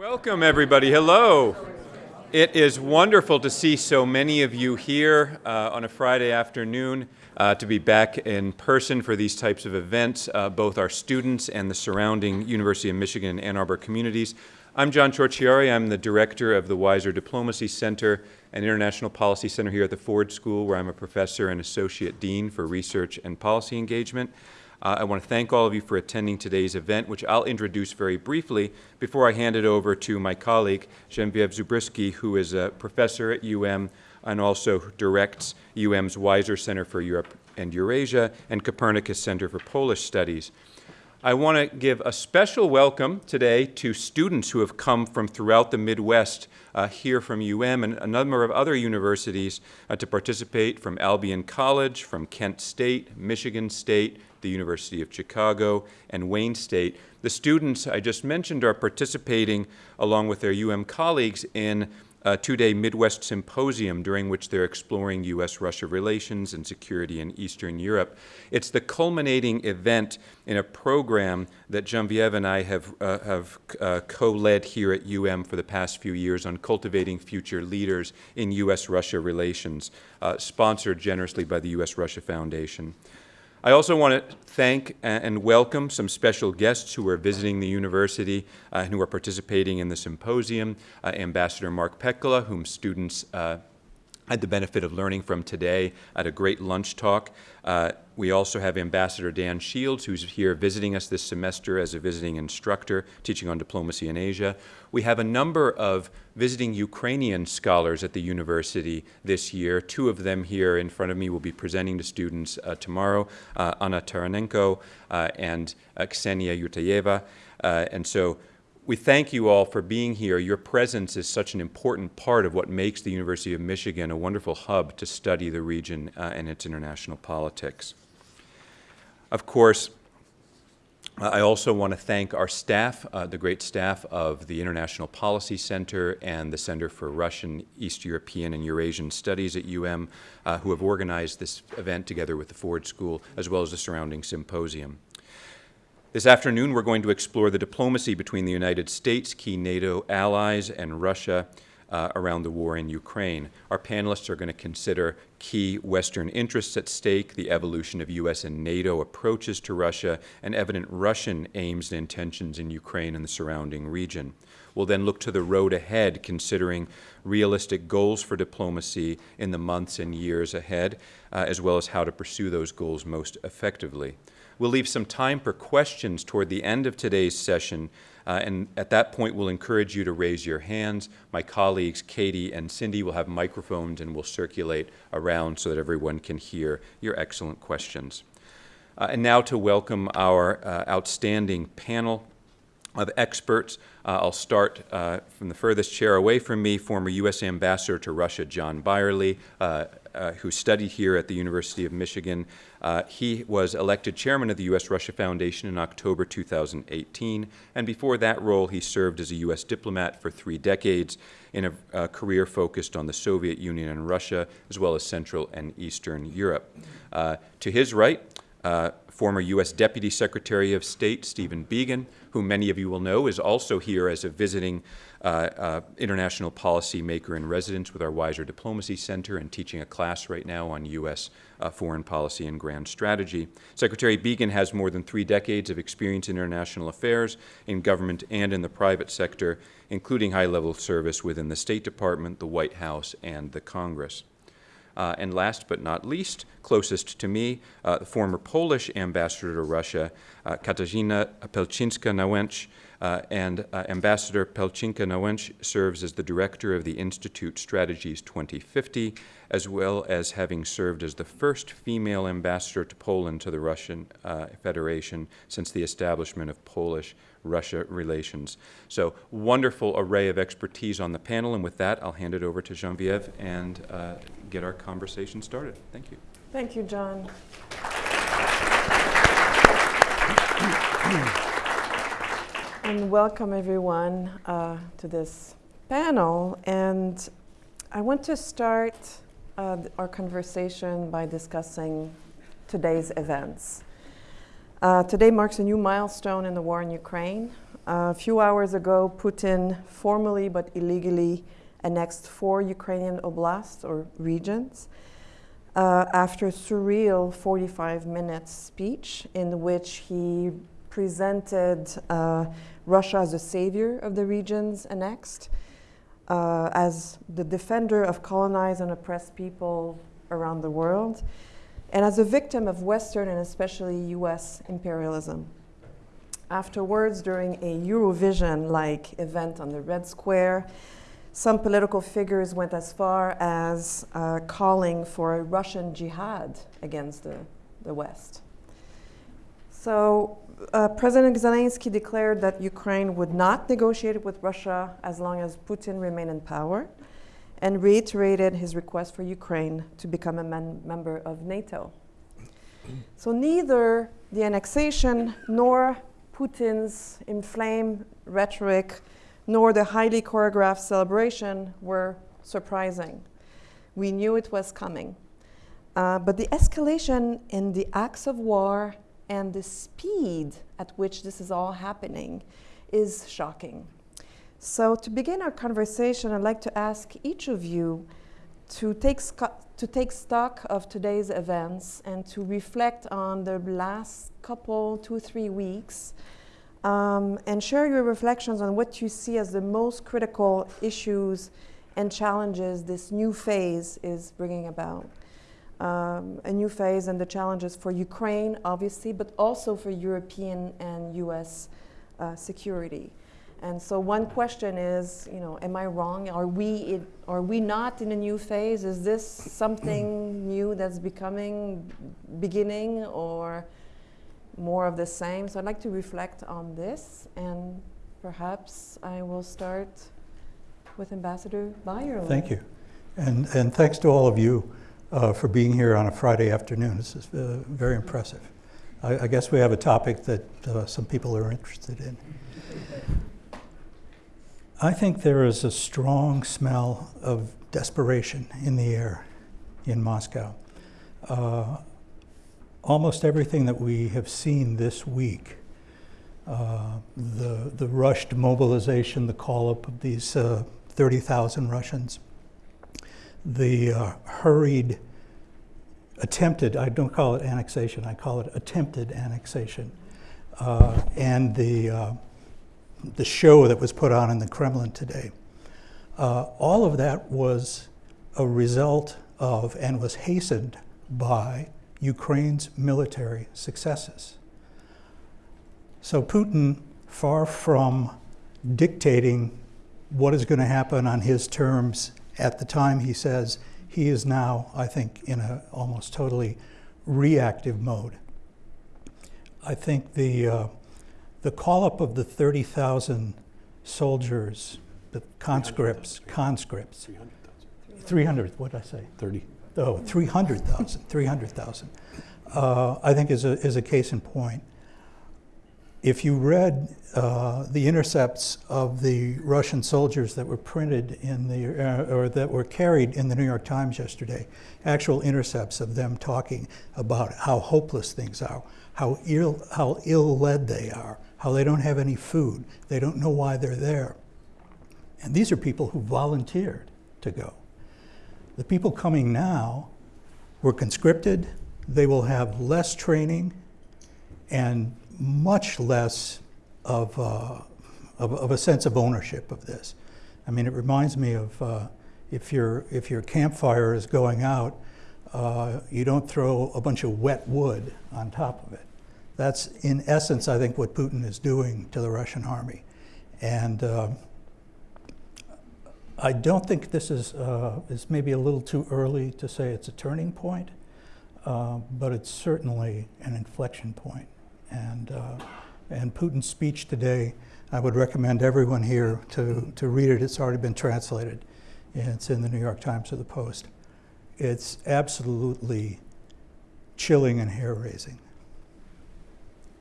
Welcome, everybody. Hello. It is wonderful to see so many of you here uh, on a Friday afternoon uh, to be back in person for these types of events, uh, both our students and the surrounding University of Michigan and Ann Arbor communities. I'm John Ciorciari. I'm the director of the Weiser Diplomacy Center and International Policy Center here at the Ford School, where I'm a professor and associate dean for research and policy engagement. Uh, I want to thank all of you for attending today's event, which I'll introduce very briefly before I hand it over to my colleague, Genevieve Zubrzycki, who is a professor at UM and also directs UM's Weiser Center for Europe and Eurasia and Copernicus Center for Polish Studies. I want to give a special welcome today to students who have come from throughout the Midwest uh, here from UM and a number of other universities uh, to participate from Albion College, from Kent State, Michigan State, the University of Chicago, and Wayne State. The students I just mentioned are participating along with their UM colleagues in a two-day Midwest symposium during which they're exploring U.S.-Russia relations and security in Eastern Europe. It's the culminating event in a program that Genevieve and I have, uh, have uh, co-led here at UM for the past few years on cultivating future leaders in U.S.-Russia relations, uh, sponsored generously by the U.S.-Russia Foundation. I also want to thank and welcome some special guests who are visiting the university uh, and who are participating in the symposium. Uh, Ambassador Mark Pekala, whom students uh, had the benefit of learning from today at a great lunch talk. Uh, we also have Ambassador Dan Shields, who's here visiting us this semester as a visiting instructor, teaching on diplomacy in Asia. We have a number of visiting Ukrainian scholars at the university this year. Two of them here in front of me will be presenting to students uh, tomorrow, uh, Anna Taranenko uh, and Ksenia Yurtayeva. Uh, and so we thank you all for being here. Your presence is such an important part of what makes the University of Michigan a wonderful hub to study the region uh, and its international politics. Of course, I also want to thank our staff, uh, the great staff of the International Policy Center and the Center for Russian, East European, and Eurasian Studies at UM, uh, who have organized this event together with the Ford School, as well as the surrounding symposium. This afternoon, we're going to explore the diplomacy between the United States, key NATO allies, and Russia uh, around the war in Ukraine. Our panelists are going to consider key Western interests at stake, the evolution of U.S. and NATO approaches to Russia, and evident Russian aims and intentions in Ukraine and the surrounding region. We'll then look to the road ahead, considering realistic goals for diplomacy in the months and years ahead, uh, as well as how to pursue those goals most effectively. We'll leave some time for questions toward the end of today's session, uh, and at that point we'll encourage you to raise your hands. My colleagues Katie and Cindy will have microphones and will circulate around so that everyone can hear your excellent questions. Uh, and now to welcome our uh, outstanding panel of experts. Uh, I'll start uh, from the furthest chair away from me, former U.S. Ambassador to Russia, John Beyrle, uh, who studied here at the University of Michigan. Uh, he was elected chairman of the U.S. Russia Foundation in October 2018, and before that role, he served as a U.S. diplomat for three decades in a, a career focused on the Soviet Union and Russia, as well as Central and Eastern Europe. Uh, to his right, uh, former U.S. Deputy Secretary of State Stephen Biegun, who many of you will know is also here as a visiting uh, uh, international policy maker in residence with our Weiser Diplomacy Center and teaching a class right now on U.S. Uh, foreign policy and grand strategy. Secretary Biegun has more than three decades of experience in international affairs in government and in the private sector, including high-level service within the State Department, the White House, and the Congress. Uh, and last but not least, closest to me, uh, the former Polish ambassador to Russia, uh, Katarzyna Pelczynska-Nałęcz, uh, and uh, Ambassador Pelczynska-Nałęcz serves as the director of the Institute Strategies 2050, as well as having served as the first female ambassador to Poland to the Russian uh, Federation since the establishment of Polish Russia relations. So wonderful array of expertise on the panel, and with that, I'll hand it over to Genevieve and uh, get our conversation started. Thank you. Thank you, John. and welcome everyone uh, to this panel. And I want to start uh, our conversation by discussing today's events. Uh, today marks a new milestone in the war in Ukraine. a few hours ago, Putin formally but illegally annexed four Ukrainian oblasts or regions uh, after a surreal 45 minute speech in which he presented uh, Russia as a savior of the regions annexed, uh, as the defender of colonized and oppressed people around the world, and as a victim of Western and especially US imperialism. Afterwards, during a Eurovision like event on the Red Square, some political figures went as far as uh, calling for a Russian jihad against the, the West. So, uh, President Zelensky declared that Ukraine would not negotiate with Russia as long as Putin remained in power and reiterated his request for Ukraine to become a member of NATO. So, neither the annexation nor Putin's inflamed rhetoric nor the highly choreographed celebration were surprising. We knew it was coming. Uh, but the escalation in the acts of war and the speed at which this is all happening is shocking. So, to begin our conversation, I'd like to ask each of you to take, to take stock of today's events and to reflect on the last couple, two, three weeks, um, and share your reflections on what you see as the most critical issues and challenges this new phase is bringing about. Um, a new phase and the challenges for Ukraine, obviously, but also for European and US uh, security. And so one question is, you know, am I wrong? Are we, in, are we not in a new phase? Is this something new that's becoming, beginning, or more of the same? So I'd like to reflect on this, and perhaps I will start with Ambassador Beyrle. Thank you. And, and thanks to all of you uh, for being here on a Friday afternoon. This is uh, very impressive. I, I guess we have a topic that uh, some people are interested in. I think there is a strong smell of desperation in the air in Moscow. Uh, almost everything that we have seen this week, uh, the, the rushed mobilization, the call up of these uh, 30,000 Russians, the uh, hurried, attempted, I don't call it annexation, I call it attempted annexation, uh, and the, uh, the show that was put on in the Kremlin today. Uh, all of that was a result of and was hastened by Ukraine's military successes. So Putin, far from dictating what is going to happen on his terms at the time he says he is now, I think, in a almost totally reactive mode. I think the uh, the call up of the 30,000 soldiers, the conscripts, conscripts, 300, what did I say? 30. Oh, 300,000, 300,000, uh, I think is a, is a case in point. If you read uh, the intercepts of the Russian soldiers that were printed in the, uh, or that were carried in the New York Times yesterday, actual intercepts of them talking about how hopeless things are, how ill, how ill-led they are, how they don't have any food, they don't know why they're there. And these are people who volunteered to go. The people coming now were conscripted, they will have less training and much less of, uh, of, of, a sense of ownership of this. I mean, it reminds me of uh, if, your, if your campfire is going out, uh, you don't throw a bunch of wet wood on top of it. That's, in essence, I think, what Putin is doing to the Russian army. And uh, I don't think this is, uh, is maybe a little too early to say it's a turning point, uh, but it's certainly an inflection point. And, uh, and Putin's speech today, I would recommend everyone here to, to read it. It's already been translated. It's in the New York Times or the Post. It's absolutely chilling and hair raising.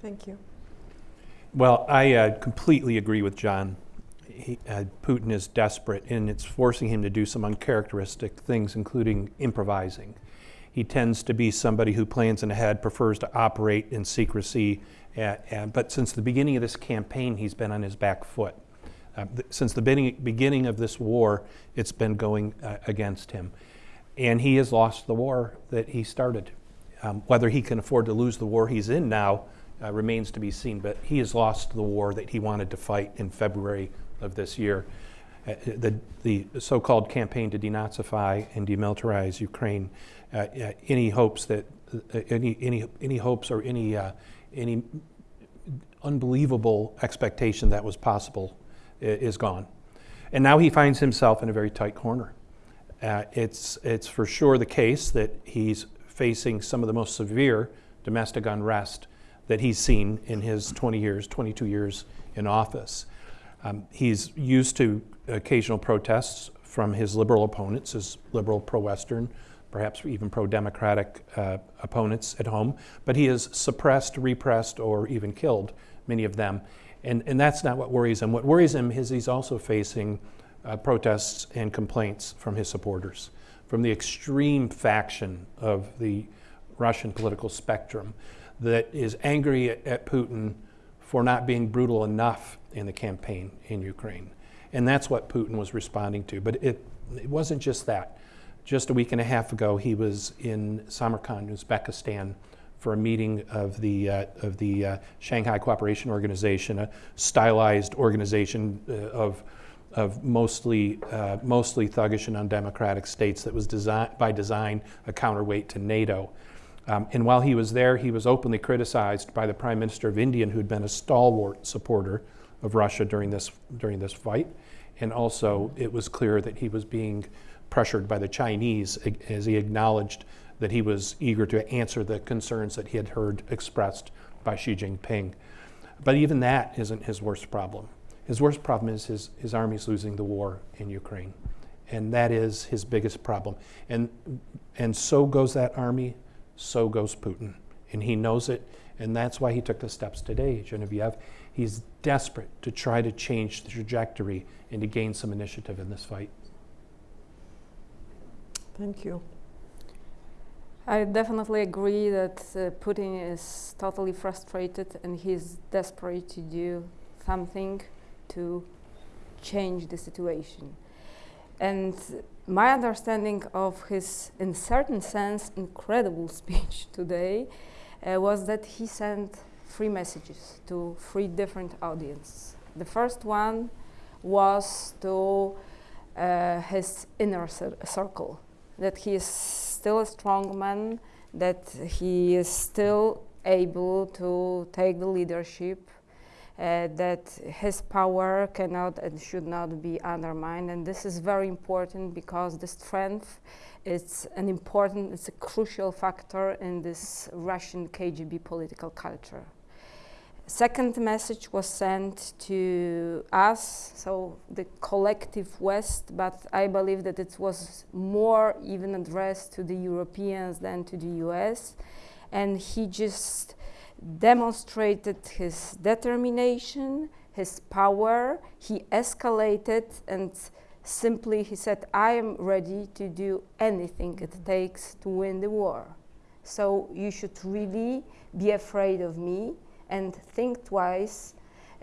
Thank you. Well, I uh, completely agree with John. He, uh, Putin is desperate, and it's forcing him to do some uncharacteristic things, including improvising. He tends to be somebody who plans in ahead, prefers to operate in secrecy. But since the beginning of this campaign, he's been on his back foot. Uh, since the beginning, beginning of this war, it's been going uh, against him. And he has lost the war that he started. Um, whether he can afford to lose the war he's in now uh, remains to be seen, but he has lost the war that he wanted to fight in February of this year. Uh, the, the so-called campaign to denazify and demilitarize Ukraine. Uh, uh, any hopes that uh, any any any hopes or any any unbelievable expectation that was possible is gone, and now he finds himself in a very tight corner. Uh, it's it's for sure the case that he's facing some of the most severe domestic unrest that he's seen in his 20 years, 22 years in office. Um, he's used to occasional protests from his liberal opponents, his liberal pro Western, perhaps even pro Democratic uh, opponents at home, but he has suppressed, repressed, or even killed many of them. And, and that's not what worries him. What worries him is he's also facing uh, protests and complaints from his supporters, from the extreme faction of the Russian political spectrum that is angry at, at Putin for not being brutal enough in the campaign in Ukraine. And that's what Putin was responding to. But it, it wasn't just that. Just a week and a half ago, he was in Samarkand, Uzbekistan, for a meeting of the, uh, of the uh, Shanghai Cooperation Organization, a stylized organization uh, of, of mostly, uh, mostly thuggish and undemocratic states that was design, by design a counterweight to NATO. Um, and while he was there, he was openly criticized by the Prime Minister of India, who'd been a stalwart supporter of Russia during this, during this fight. And also, it was clear that he was being pressured by the Chinese as he acknowledged that he was eager to answer the concerns that he had heard expressed by Xi Jinping. But even that isn't his worst problem. His worst problem is his, his army's losing the war in Ukraine. And that is his biggest problem. And, and so goes that army, so goes Putin. And he knows it, and that's why he took the steps today, Genevieve. He's desperate to try to change the trajectory and to gain some initiative in this fight. Thank you. I definitely agree that uh, Putin is totally frustrated and he's desperate to do something to change the situation. And my understanding of his, in certain sense, incredible speech today uh, was that he sent three messages to three different audiences. The first one was to uh, his inner cir- circle, that he is still a strong man, that he is still able to take the leadership, uh, that his power cannot and should not be undermined. And this is very important because the strength is an important, it's a crucial factor in this Russian KGB political culture. Second message was sent to us, so the collective West, but I believe that it was more even addressed to the Europeans than to the US. And he just demonstrated his determination, his power. He escalated and simply he said, I am ready to do anything it takes to win the war. So you should really be afraid of me and think twice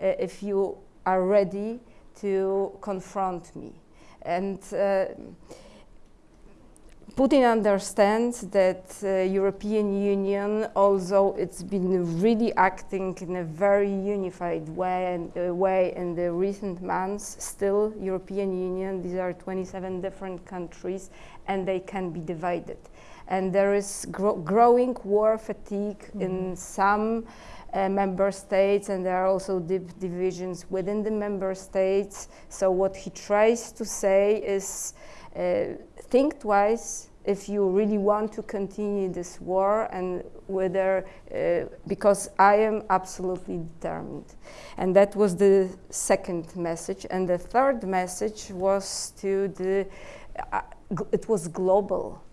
uh, if you are ready to confront me. And uh, Putin understands that uh, European Union, although it's been really acting in a very unified way, and, uh, way in the recent months, still European Union, these are 27 different countries, and they can be divided. And there is gro growing war fatigue mm -hmm. in some uh, member states, and there are also deep divisions within the member states. So what he tries to say is uh, think twice if you really want to continue this war and whether uh, because I am absolutely determined. And that was the second message. And the third message was to the, uh, it was global.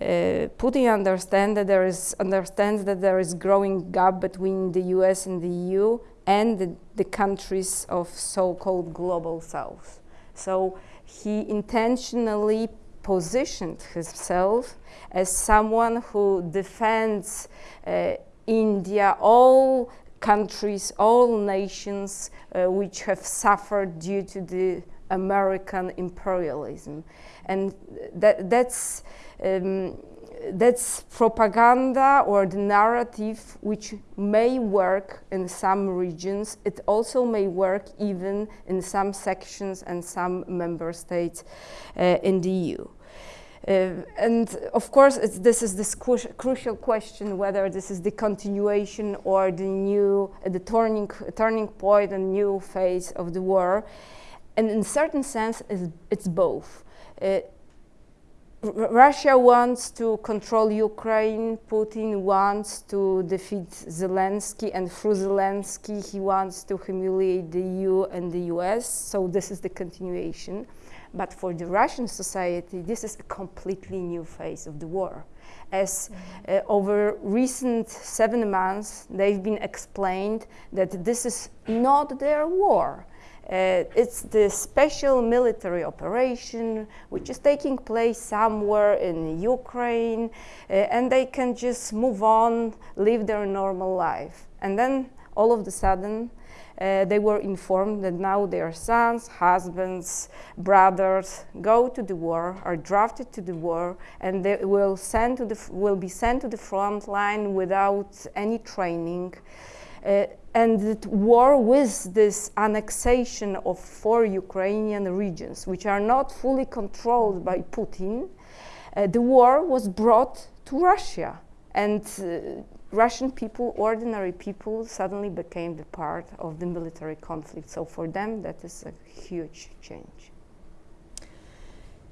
Uh, Putin understand that there is, understands that there is growing gap between the US and the EU and the, the countries of so-called global south. So he intentionally positioned himself as someone who defends uh, India, all countries, all nations uh, which have suffered due to the American imperialism. And that, that's, um, that's propaganda or the narrative which may work in some regions. It also may work even in some sections and some member states uh, in the EU. Uh, and of course, this is this cru crucial question whether this is the continuation or the new, uh, the turning, turning point and new phase of the war. And in a certain sense, it's, it's both. Uh, Russia wants to control Ukraine, Putin wants to defeat Zelensky, and through Zelensky, he wants to humiliate the EU and the US. So, this is the continuation. But for the Russian society, this is a completely new phase of the war. As uh, over recent seven months, they've been explained that this is not their war. Uh, it's the special military operation which is taking place somewhere in Ukraine, uh, and they can just move on, live their normal life. And then all of a sudden, uh, they were informed that now their sons, husbands, brothers go to the war, are drafted to the war, and they will, send to the, will be sent to the front line without any training. Uh, and the war with this annexation of four Ukrainian regions, which are not fully controlled by Putin, uh, the war was brought to Russia. And uh, Russian people, ordinary people, suddenly became the part of the military conflict. So for them, that is a huge change.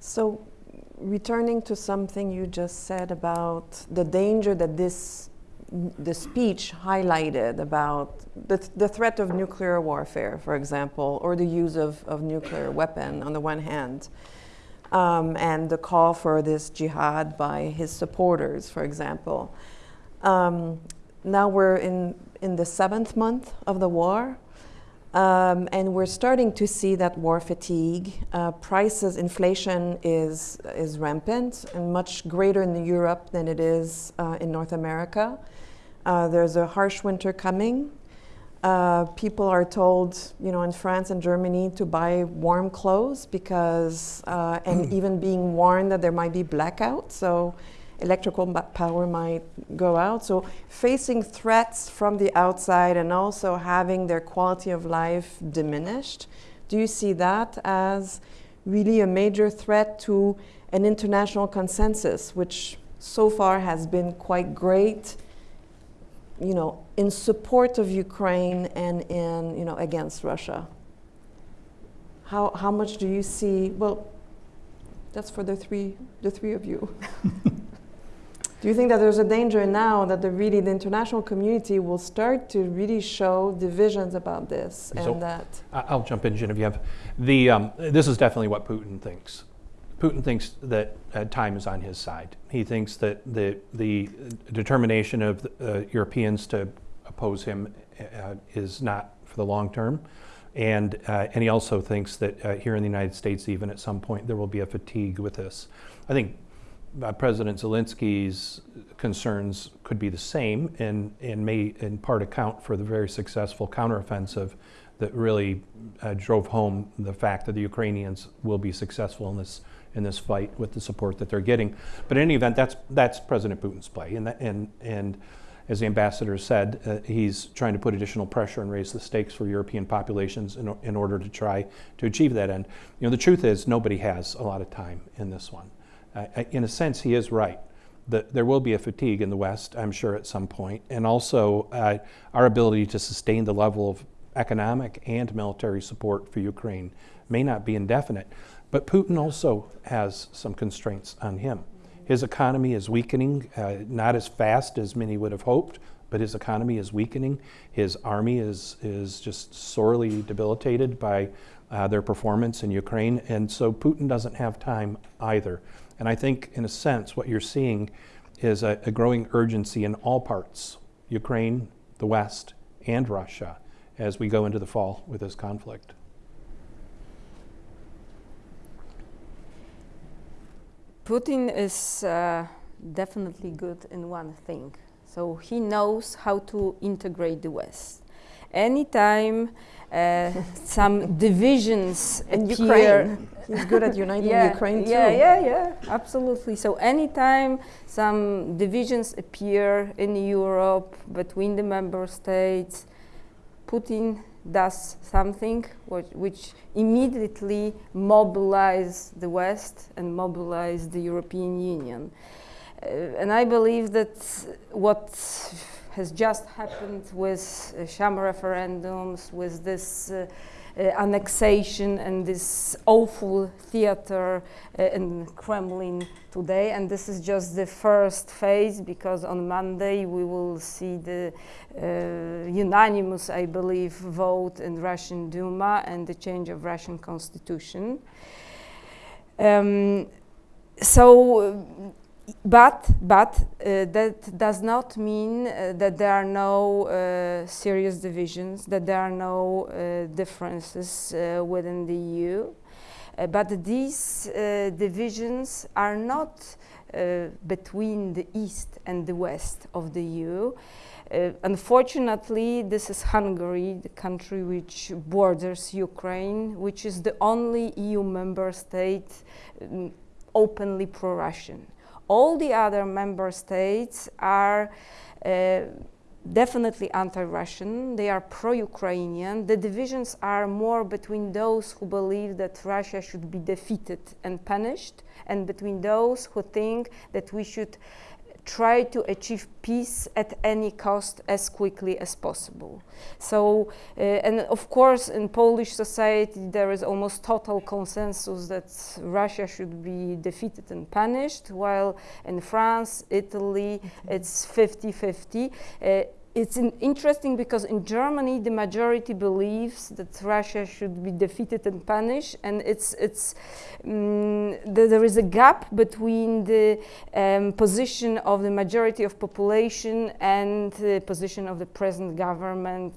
So, returning to something you just said about the danger that this the speech highlighted about the, th the threat of nuclear warfare, for example, or the use of, of nuclear weapon on the one hand, um, and the call for this jihad by his supporters, for example. Um, now we're in, in the seventh month of the war, um, and we're starting to see that war fatigue. Uh, prices, inflation is, is rampant and much greater in Europe than it is uh, in North America. Uh, there's a harsh winter coming. Uh, people are told, you know, in France and Germany to buy warm clothes because, uh, and even being warned that there might be blackout, so electrical power might go out. So facing threats from the outside and also having their quality of life diminished, do you see that as really a major threat to an international consensus, which so far has been quite great you know, in support of Ukraine and in, you know, against Russia? How, how much do you see, well, that's for the three, the three of you. do you think that there's a danger now that the really, the international community will start to really show divisions about this so and that? I'll jump in, Genevieve. The, um, this is definitely what Putin thinks. Putin thinks that uh, time is on his side. He thinks that the, the determination of the, uh, Europeans to oppose him uh, is not for the long term. And, uh, and he also thinks that uh, here in the United States, even at some point, there will be a fatigue with this. I think uh, President Zelensky's concerns could be the same and, and may in part account for the very successful counteroffensive that really drove home the fact that the Ukrainians will be successful in this in this fight with the support that they're getting. But in any event, that's that's President Putin's play, and that, and and as the ambassador said, uh, he's trying to put additional pressure and raise the stakes for European populations in, in order to try to achieve that end. You know, the truth is nobody has a lot of time in this one. Uh, in a sense, he is right. The, there will be a fatigue in the West, I'm sure, at some point, and also uh, our ability to sustain the level of economic and military support for Ukraine may not be indefinite. But Putin also has some constraints on him. His economy is weakening, uh, not as fast as many would have hoped, but his economy is weakening. His army is, is just sorely debilitated by uh, their performance in Ukraine. And so Putin doesn't have time either. And I think, in a sense, what you're seeing is a, a growing urgency in all parts Ukraine, the West, and Russia as we go into the fall with this conflict. Putin is uh, definitely good in one thing. So he knows how to integrate the West. Anytime uh, some divisions And appear, Ukraine. He's good at uniting yeah, Ukraine too. Yeah, yeah, yeah, absolutely. So anytime some divisions appear in Europe between the member states, Putin does something which, which immediately mobilize the West and mobilize the European Union. Uh, and I believe that what has just happened with uh, sham referendums, with this uh, annexation and this awful theater uh, in Kremlin today. And this is just the first phase because on Monday we will see the uh, unanimous, I believe, vote in Russian Duma and the change of Russian constitution. Um, so but but uh, that does not mean uh, that there are no uh, serious divisions, that there are no uh, differences uh, within the EU. Uh, but these divisions are not between the east and the west of the EU. unfortunately, this is Hungary, the country which borders Ukraine, which is the only EU member state um, openly pro-Russian all the other member states are uh, definitely anti-Russian. They are pro-Ukrainian. The divisions are more between those who believe that Russia should be defeated and punished, and between those who think that we should try to achieve peace at any cost as quickly as possible. So, uh, and of course, in Polish society, there is almost total consensus that Russia should be defeated and punished, while in France, Italy, it's 50 50. Uh, it's interesting because in Germany the majority believes that Russia should be defeated and punished, and it's it's um, the, there is a gap between the um, position of the majority of population and the position of the present government,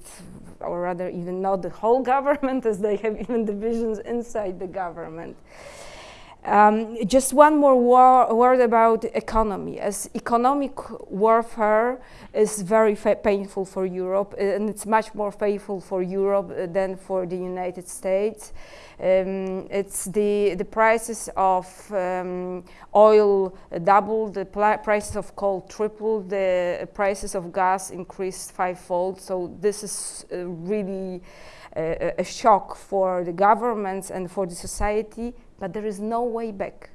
or rather even not the whole government, as they have even divisions inside the government. Um, just one more word about economy. As economic warfare is very painful for Europe, uh, and it's much more painful for Europe uh, than for the United States. Um, it's the the prices of um, oil doubled, the prices of coal tripled, the prices of gas increased fivefold. So this is uh, really a, a shock for the governments and for the society but there is no way back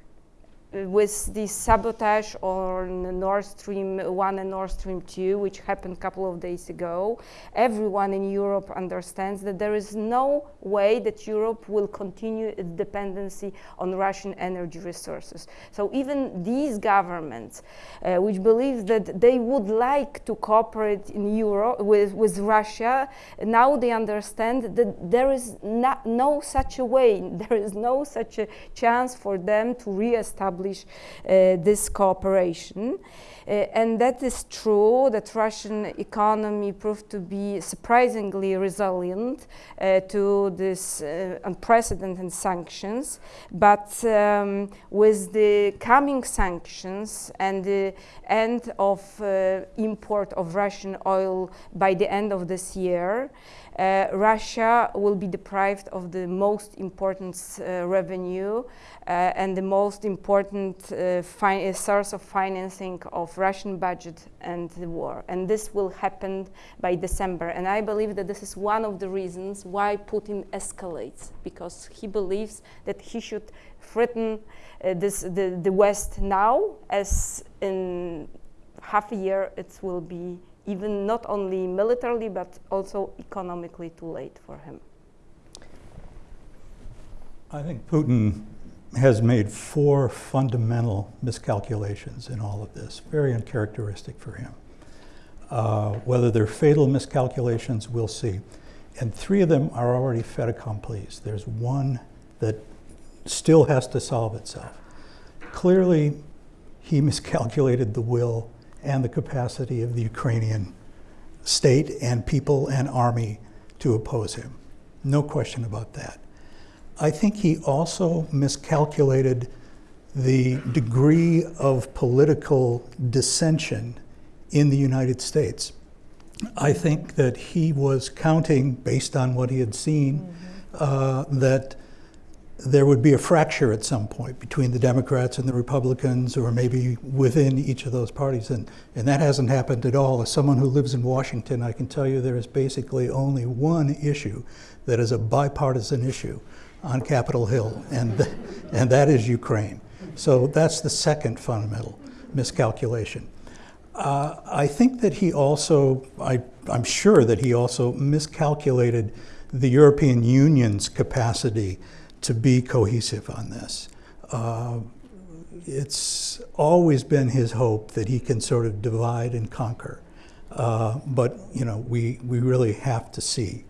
with the sabotage on Nord Stream 1 and Nord Stream 2, which happened a couple of days ago, everyone in Europe understands that there is no way that Europe will continue its dependency on Russian energy resources. So even these governments, uh, which believe that they would like to cooperate in Europe with, with Russia, now they understand that there is no such a way, there is no such a chance for them to re-establish establish uh, this cooperation. Uh, and that is true that Russian economy proved to be surprisingly resilient uh, to this unprecedented sanctions. But um, with the coming sanctions and the end of import of Russian oil by the end of this year, uh, Russia will be deprived of the most important uh, revenue uh, and the most important uh, source of financing of Russian budget and the war. And this will happen by December. And I believe that this is one of the reasons why Putin escalates, because he believes that he should threaten uh, this, the, the West now, as in half a year it will be even not only militarily but also economically too late for him. I think Putin has made four fundamental miscalculations in all of this, very uncharacteristic for him. Uh, whether they're fatal miscalculations, we'll see. And three of them are already fait accomplis. There's one that still has to solve itself. Clearly, he miscalculated the will and the capacity of the Ukrainian state and people and army to oppose him. No question about that. I think he also miscalculated the degree of political dissension in the United States. I think that he was counting, based on what he had seen, uh, that there would be a fracture at some point between the Democrats and the Republicans, or maybe within each of those parties. And, and that hasn't happened at all. As someone who lives in Washington, I can tell you there is basically only one issue that is a bipartisan issue on Capitol Hill, and, and that is Ukraine. So that's the second fundamental miscalculation. Uh, I think that he also, I, I'm sure that he also miscalculated the European Union's capacity to be cohesive on this. Uh, it's always been his hope that he can sort of divide and conquer. Uh, but, you know, we, we really have to see.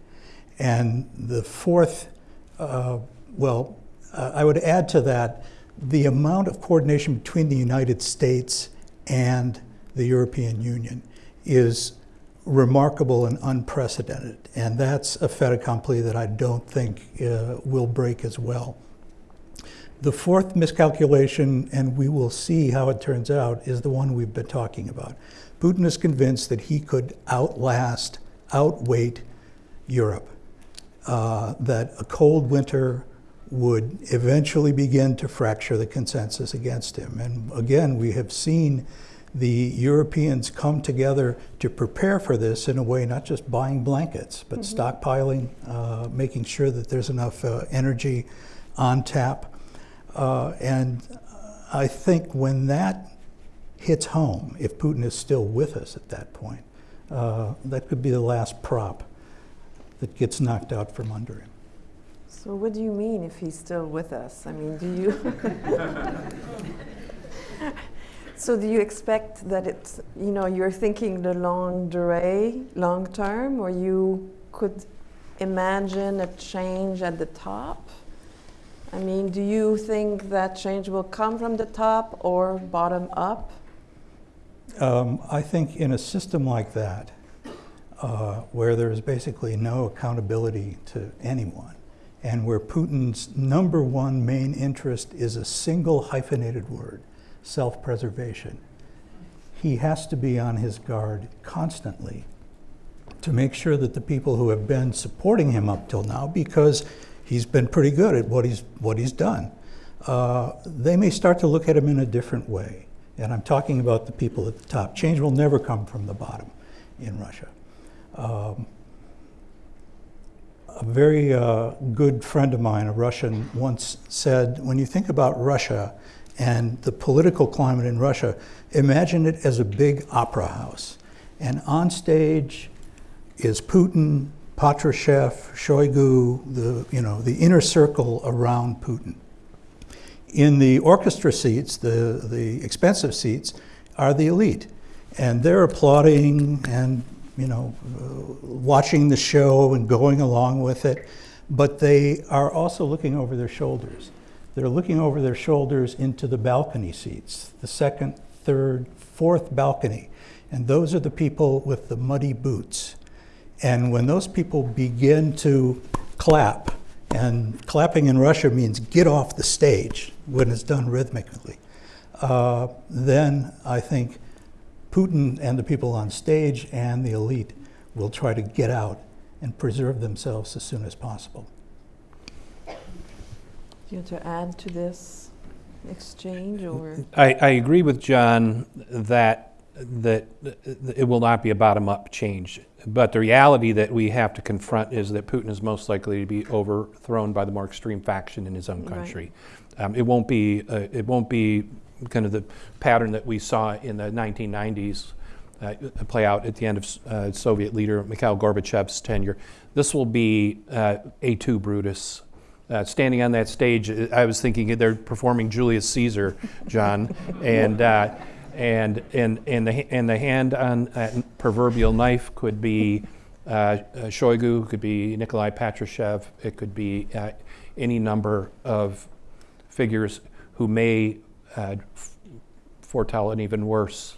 And the fourth, uh, well, I would add to that the amount of coordination between the United States and the European Union is remarkable and unprecedented. And that's a fait accompli that I don't think uh, will break as well. The fourth miscalculation, and we will see how it turns out, is the one we've been talking about. Putin is convinced that he could outlast, outweight Europe, uh, that a cold winter would eventually begin to fracture the consensus against him. And again, we have seen the Europeans come together to prepare for this in a way not just buying blankets, but stockpiling, uh, making sure that there's enough uh, energy on tap. Uh, and I think when that hits home, if Putin is still with us at that point, uh, that could be the last prop that gets knocked out from under him. So, what do you mean if he's still with us? I mean, do you. so, do you expect that it's, you know, you're thinking the long durée, long term, or you could imagine a change at the top? I mean, do you think that change will come from the top or bottom up? Um, I think in a system like that, uh, where there is basically no accountability to anyone, and where Putin's number one main interest is a single hyphenated word self preservation, he has to be on his guard constantly to make sure that the people who have been supporting him up till now, because he's been pretty good at what he's, what he's done, uh, they may start to look at him in a different way. And I'm talking about the people at the top. Change will never come from the bottom in Russia. Um, a very uh, good friend of mine, a Russian, once said when you think about Russia and the political climate in Russia, imagine it as a big opera house. And on stage is Putin, Patrushev, Shoigu, the, you know, the inner circle around Putin. In the orchestra seats, the, the expensive seats, are the elite. And they're applauding and you know, uh, watching the show and going along with it, but they are also looking over their shoulders. They're looking over their shoulders into the balcony seats, the second, third, fourth balcony. And those are the people with the muddy boots. And when those people begin to clap, and clapping in Russia means get off the stage when it's done rhythmically, uh, then I think Putin and the people on stage and the elite will try to get out and preserve themselves as soon as possible. You want to add to this exchange or? I, I agree with John that that it will not be a bottom-up change. But the reality that we have to confront is that Putin is most likely to be overthrown by the more extreme faction in his own Right. country. Um, it won't be uh, it won't be kind of the pattern that we saw in the 1990s uh, play out at the end of uh, Soviet leader Mikhail Gorbachev's tenure. This will be uh, Et tu Brutus. Uh, standing on that stage, uh, I was thinking they're performing Julius Caesar, John, and uh, and and and the and the hand on that proverbial knife could be uh, uh, Shoigu, could be Nikolai Patrushev, it could be uh, any number of figures who may uh, f- foretell an even worse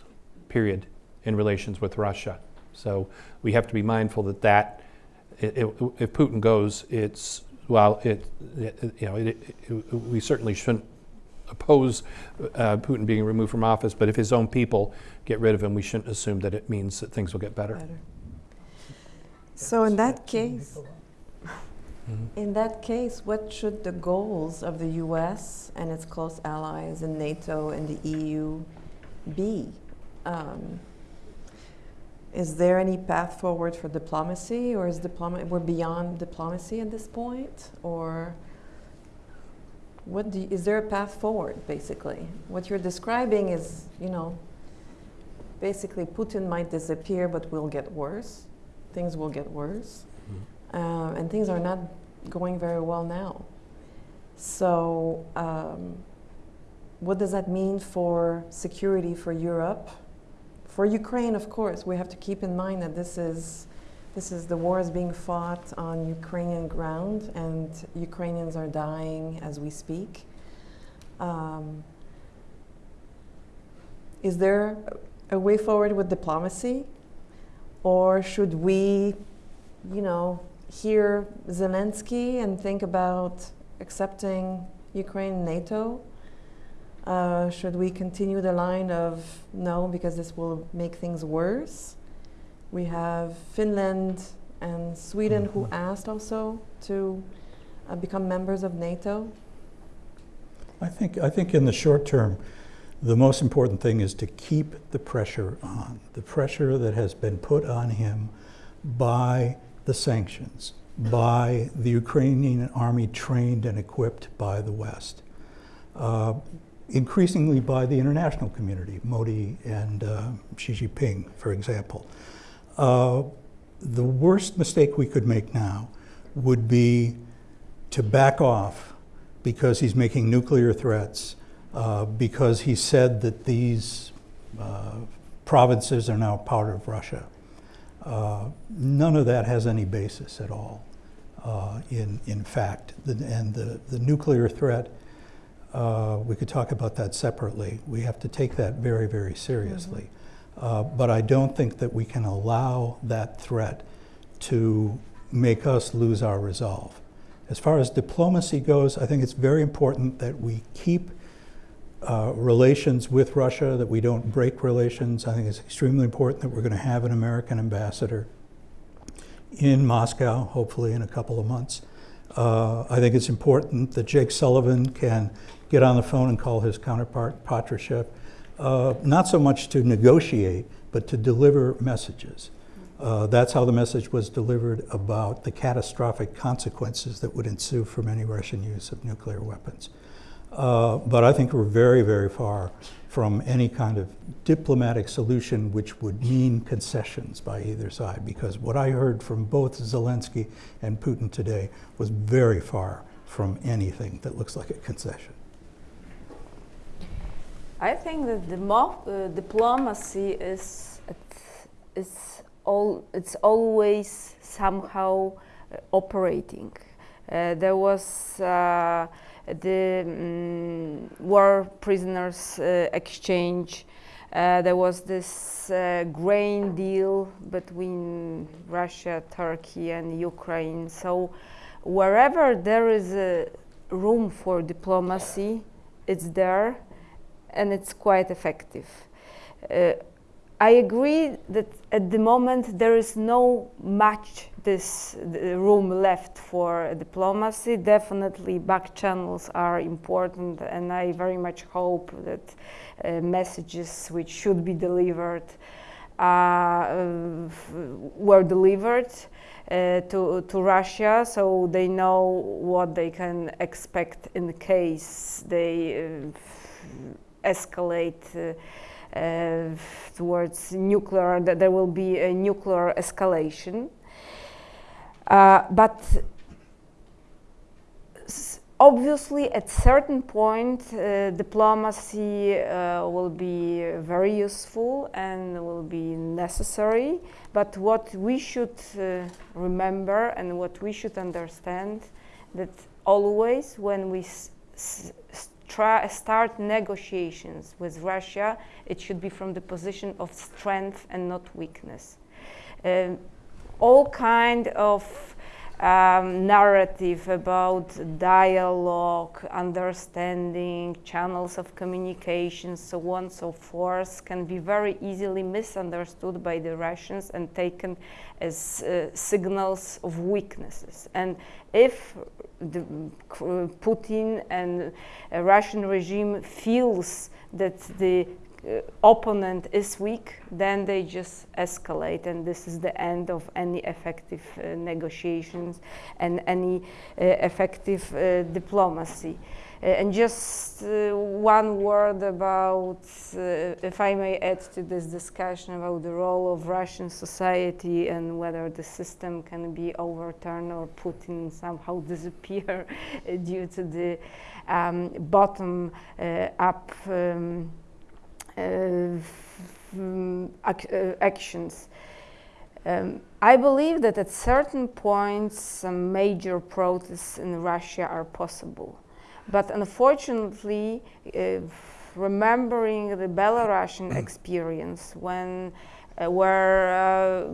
period in relations with Russia. So we have to be mindful that that it, it, if Putin goes, it's well, it, it you know, it, it, we certainly shouldn't oppose uh, Putin being removed from office, but if his own people get rid of him, we shouldn't assume that it means that things will get better. better. So in that case, in that case, what should the goals of the U.S. and its close allies in NATO and the EU be? Um, is there any path forward for diplomacy, or is diploma- we're beyond diplomacy at this point, or what do you, is there a path forward? Basically, what you're describing is, you know, basically Putin might disappear, but will get worse. Things will get worse, uh, and things are not going very well now. So, um, what does that mean for security for Europe? For Ukraine, of course, we have to keep in mind that this is this is the war is being fought on Ukrainian ground, and Ukrainians are dying as we speak. Um, is there a way forward with diplomacy, or should we, you know, hear Zelensky and think about accepting Ukraine NATO? Uh, should we continue the line of no, because this will make things worse? We have Finland and Sweden who asked also to uh, become members of NATO. I think, I think in the short term, the most important thing is to keep the pressure on, the pressure that has been put on him by the sanctions, by the Ukrainian army trained and equipped by the West, uh, increasingly by the international community, Modi and uh, Xi Jinping, for example. Uh, the worst mistake we could make now would be to back off because he's making nuclear threats, uh, because he said that these uh, provinces are now part of Russia. Uh, none of that has any basis at all uh, in, in fact. The, and the, the nuclear threat, uh, we could talk about that separately. We have to take that very, very seriously. Uh, but I don't think that we can allow that threat to make us lose our resolve. As far as diplomacy goes, I think it's very important that we keep uh, relations with Russia, that we don't break relations. I think it's extremely important that we're going to have an American ambassador in Moscow, hopefully in a couple of months. Uh, I think it's important that Jake Sullivan can get on the phone and call his counterpart, Patrushev, uh, not so much to negotiate, but to deliver messages. Uh, that's how the message was delivered about the catastrophic consequences that would ensue from any Russian use of nuclear weapons. Uh, but I think we're very, very far from any kind of diplomatic solution which would mean concessions by either side, because what I heard from both Zelensky and Putin today was very far from anything that looks like a concession. I think that the uh, diplomacy is it's all it's always somehow uh, operating. Uh, there was uh, the um, war prisoners uh, exchange. Uh, there was this grain deal between Russia, Turkey, and Ukraine. So wherever there is a room for diplomacy, it's there and it's quite effective. Uh, I agree that at the moment there is no much this room left for diplomacy. Definitely back channels are important and I very much hope that uh, messages which should be delivered uh, were delivered uh, to, to Russia so they know what they can expect in case they uh, escalate uh, uh, towards nuclear, that there will be a nuclear escalation. Uh, but obviously at certain point uh, diplomacy uh, will be very useful and will be necessary but what we should uh, remember and what we should understand that always when we try, start negotiations with Russia, it should be from the position of strength and not weakness. Um, all kind of um, narrative about dialogue, understanding, channels of communication, so on so forth, can be very easily misunderstood by the Russians and taken as uh, signals of weaknesses. And if the, Putin and uh, Russian regime feels that the uh, opponent is weak, then they just escalate, and this is the end of any effective uh, negotiations and any uh, effective uh, diplomacy. Uh, and just uh, one word about, uh, if I may add to this discussion about the role of Russian society and whether the system can be overturned or Putin somehow disappear due to the um, bottom up. Um, uh, actions. Um, I believe that at certain points, some major protests in Russia are possible. But unfortunately, uh, remembering the Belarusian experience, when uh, where uh,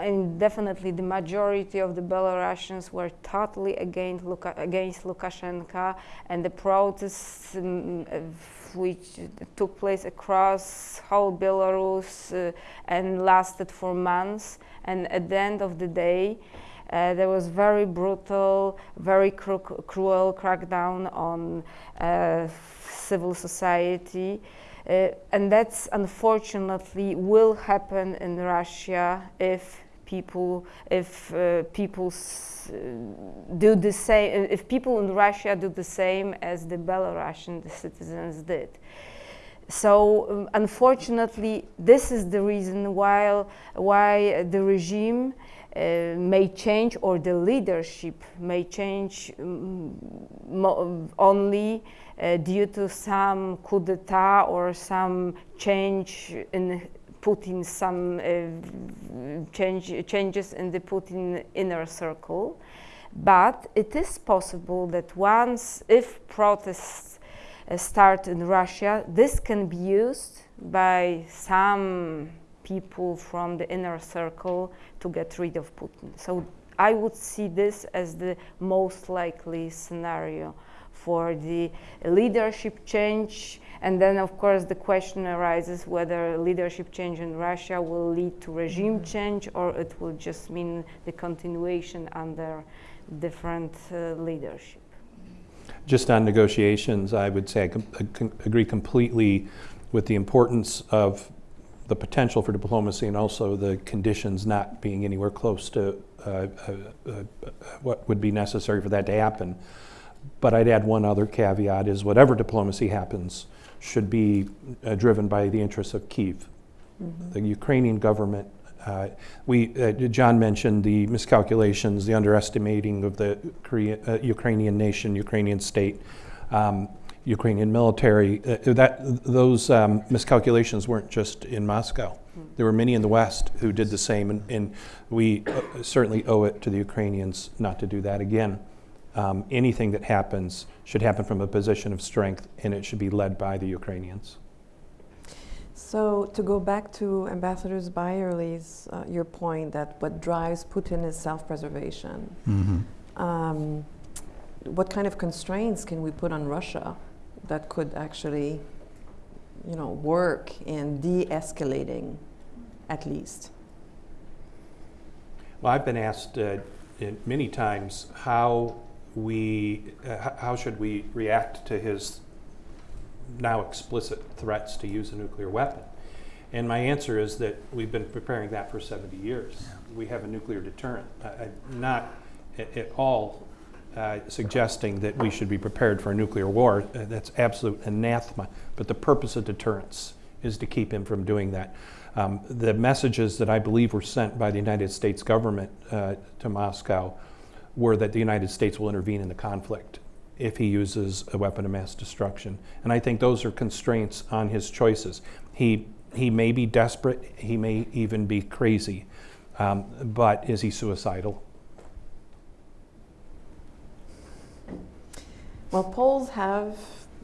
and definitely the majority of the Belarusians were totally against, Luka- against Lukashenko, and the protests um, which took place across whole Belarus uh, and lasted for months. And at the end of the day, uh, there was very brutal, very cru- cruel crackdown on uh, civil society. Uh, and that's unfortunately will happen in Russia if people if uh, people do the same if people in Russia do the same as the Belarusian citizens did. So um, unfortunately, this is the reason why why the regime uh, may change or the leadership may change um, only uh, due to some coup d'état or some change in Putin, some uh, change, changes in the Putin inner circle. But it is possible that once, if protests uh, start in Russia, this can be used by some people from the inner circle to get rid of Putin. So I would see this as the most likely scenario for the leadership change. And then, of course, the question arises whether leadership change in Russia will lead to regime change or it will just mean the continuation under different uh, leadership. Just on negotiations, I would say I com- I agree completely with the importance of the potential for diplomacy and also the conditions not being anywhere close to uh, uh, uh, what would be necessary for that to happen. But I'd add one other caveat is whatever diplomacy happens should be uh, driven by the interests of Kiev. The Ukrainian government, uh, we, uh, John mentioned the miscalculations, the underestimating of the Korea, uh, Ukrainian nation, Ukrainian state, um, Ukrainian military. Uh, that, those um, miscalculations weren't just in Moscow. There were many in the West who did the same, and, and we uh, certainly owe it to the Ukrainians not to do that again. Um, anything that happens should happen from a position of strength, and it should be led by the Ukrainians. So to go back to Ambassador Beyrle's uh, your point that what drives Putin is self-preservation. Mm-hmm. Um, what kind of constraints can we put on Russia that could actually, you know, work in de-escalating, at least? Well, I've been asked uh, many times how we, uh, how should we react to his now explicit threats to use a nuclear weapon? And my answer is that we've been preparing that for 70 years. We have a nuclear deterrent. I- I'm not a- at all uh, suggesting that we should be prepared for a nuclear war. Uh, That's absolute anathema. But the purpose of deterrence is to keep him from doing that. Um, the messages that I believe were sent by the United States government uh, to Moscow were that the United States will intervene in the conflict if he uses a weapon of mass destruction. And I think those are constraints on his choices. He, he may be desperate, he may even be crazy, um, but is he suicidal? Well, Poles have,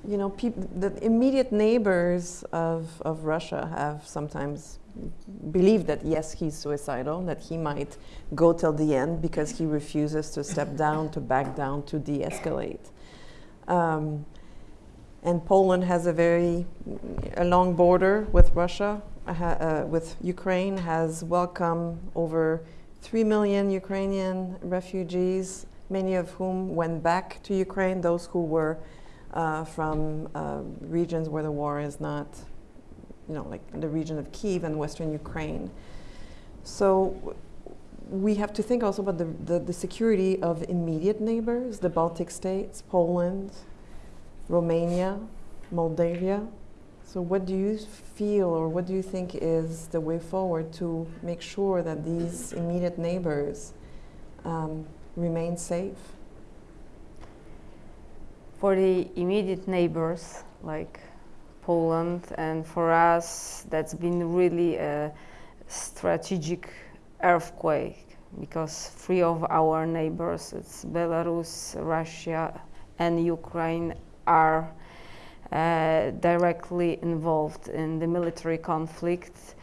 you know, the immediate neighbors of, of Russia have sometimes believed that yes, he's suicidal, that he might go till the end because he refuses to step down, to back down, to de-escalate. Um, and Poland has a very a long border with Russia, uh, uh, with Ukraine, has welcomed over 3 million Ukrainian refugees, many of whom went back to Ukraine, those who were uh, from uh, regions where the war is not, you know, like the region of Kiev and western Ukraine. So we have to think also about the, the, the security of immediate neighbors, the Baltic states, Poland, Romania, Moldavia. So, what do you feel, or what do you think is the way forward to make sure that these immediate neighbors um, remain safe? For the immediate neighbors, like Poland, and for us, that's been really a strategic earthquake because three of our neighbors, it's Belarus, Russia, and Ukraine, are uh, directly involved in the military conflict.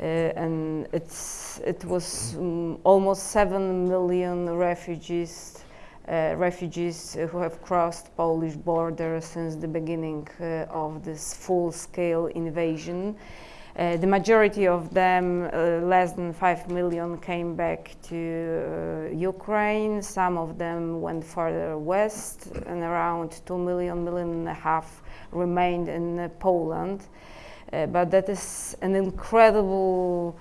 Uh, and it's, it was um, almost 7 million refugees, uh, refugees who have crossed Polish border since the beginning uh, of this full-scale invasion. Uh, the majority of them, uh, less than 5 million, came back to Ukraine. Some of them went further west, and around 2 million, million and a half remained in Poland. Uh, but that is an incredible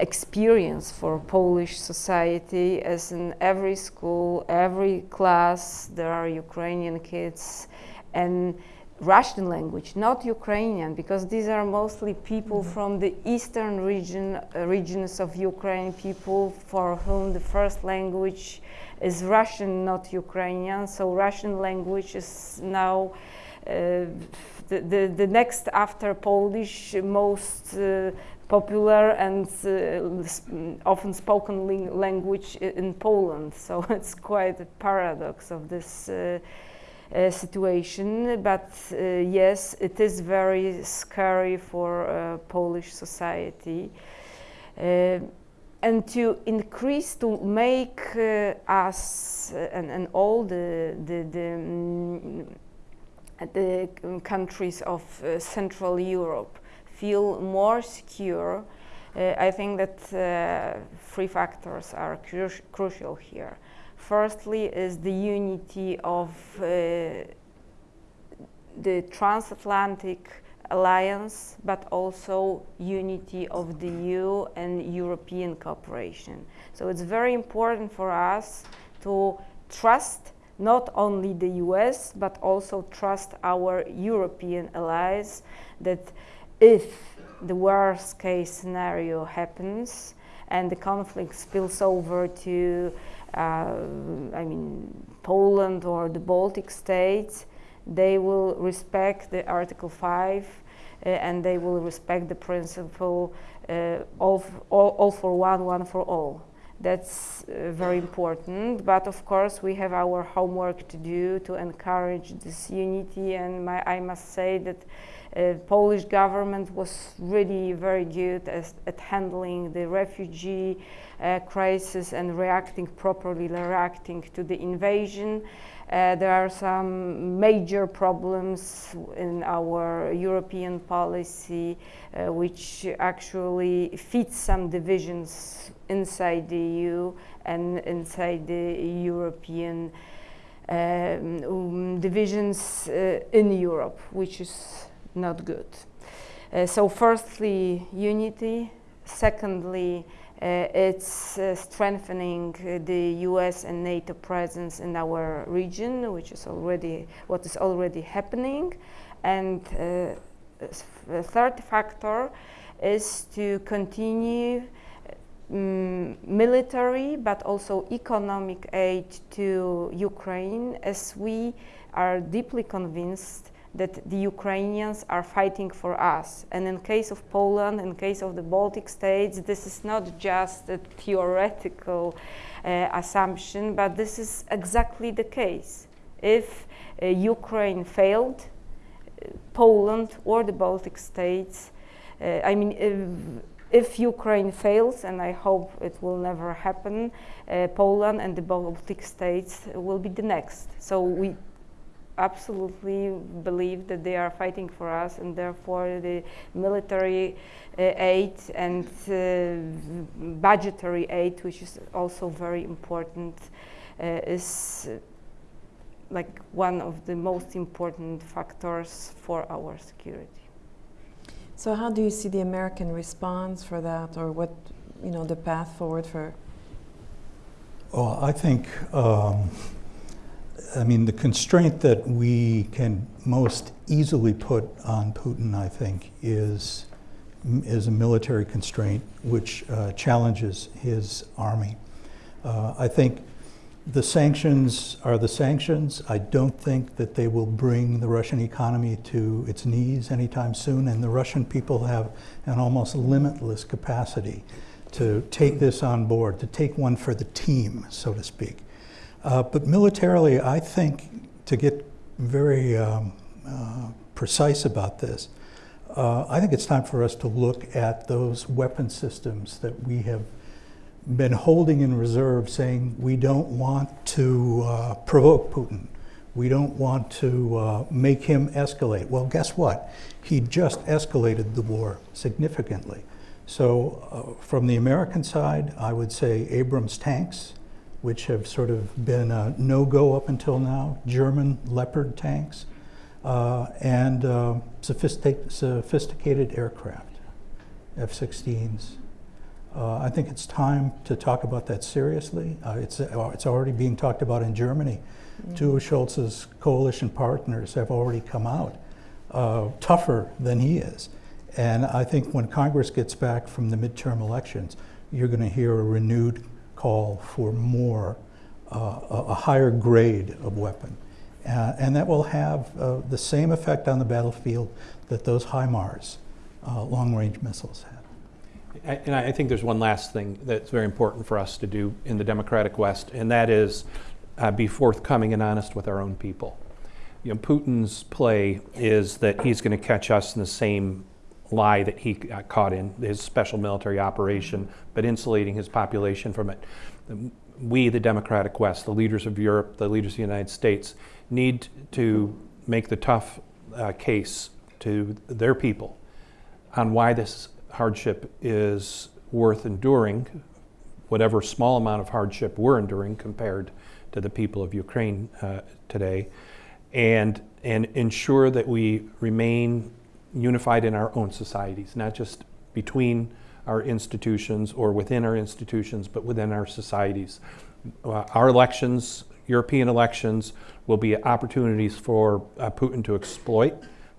experience for Polish society, as in every school, every class, there are Ukrainian kids. and Russian language, not Ukrainian, because these are mostly people mm-hmm. from the eastern region, uh, regions of Ukraine, people for whom the first language is Russian, not Ukrainian. So Russian language is now uh, the, the, next after Polish most uh, popular and uh, often spoken language in Poland. So it's quite a paradox of this uh, uh, situation, but uh, yes, it is very scary for uh, Polish society. and to increase, to make us and, and all the, the, the um, the countries of uh, Central Europe feel more secure, uh, I think that uh, three factors are cru crucial here. Firstly, is the unity of the transatlantic alliance, but also unity of the EU and European cooperation. So it's very important for us to trust not only the US, but also trust our European allies that if the worst case scenario happens and the conflict spills over to uh, I mean, Poland or the Baltic states, they will respect the Article 5 uh, and they will respect the principle uh, all, all, all, for one, one for all. That's uh, very important, but of course we have our homework to do to encourage this unity and my, I must say that uh, Polish government was really very good as, at handling the refugee uh, crisis and reacting properly, reacting to the invasion. Uh, there are some major problems in our European policy uh, which actually feed some divisions inside the EU and inside the European um, divisions uh, in Europe, which is not good. Uh, so firstly, unity. Secondly, it's uh, strengthening uh, the US and NATO presence in our region, which is already what is already happening. And the third factor is to continue um, military but also economic aid to Ukraine as we are deeply convinced that the Ukrainians are fighting for us. And in case of Poland, in case of the Baltic states, this is not just a theoretical uh, assumption, but this is exactly the case. If uh, Ukraine failed, uh, Poland or the Baltic states, uh, I mean, if Ukraine fails, and I hope it will never happen, uh, Poland and the Baltic states will be the next. So we absolutely believe that they are fighting for us, and therefore the military uh, aid and uh, budgetary aid, which is also very important, uh, is like one of the most important factors for our security. So how do you see the American response for that, or what, you know, the path forward for? Well, I think, um, I mean, the constraint that we can most easily put on Putin, I think, is is a military constraint which uh, challenges his army. Uh, I think the sanctions are the sanctions. I don't think that they will bring the Russian economy to its knees anytime soon, and the Russian people have an almost limitless capacity to take this on board, to take one for the team, so to speak. Uh, but militarily, I think, to get very um, uh, precise about this, uh, I think it's time for us to look at those weapon systems that we have been holding in reserve, saying we don't want to uh, provoke Putin. We don't want to uh, make him escalate. Well, guess what? He just escalated the war significantly. So, from the American side, I would say Abrams tanks, which have sort of been a no go up until now, German Leopard tanks, uh, and uh, sophistic sophisticated aircraft, F 16s. Uh, I think it's time to talk about that seriously. Uh, it's, uh, it's already being talked about in Germany. Mm -hmm. Two of Scholz's coalition partners have already come out uh, tougher than he is. And I think when Congress gets back from the midterm elections, you're going to hear a renewed call for more, uh, a, higher grade of weapon. Uh, and that will have uh, the same effect on the battlefield that those HIMARS uh, long-range missiles have. And I think there's one last thing that's very important for us to do in the Democratic West, and that is uh, be forthcoming and honest with our own people. You know, Putin's play is that he's going to catch us in the same lie that he got caught in, his special military operation, but insulating his population from it. We, the Democratic West, the leaders of Europe, the leaders of the United States, need to make the tough uh, case to their people on why this hardship is worth enduring, whatever small amount of hardship we're enduring compared to the people of Ukraine uh, today, and, and ensure that we remain unified in our own societies, not just between our institutions or within our institutions, but within our societies. Uh, our elections, European elections, will be opportunities for uh, Putin to exploit.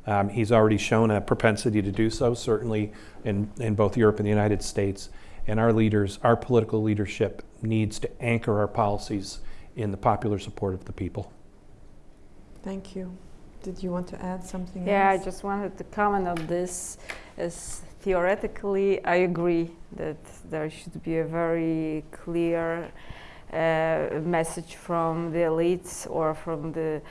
Um, he's already shown a propensity to do so, certainly in, in both Europe and the United States. And our leaders, our political leadership, needs to anchor our policies in the popular support of the people. Thank you. Did you want to add something yeah, else? I just wanted to comment on this. As theoretically, I agree that there should be a very clear uh, message from the elites or from the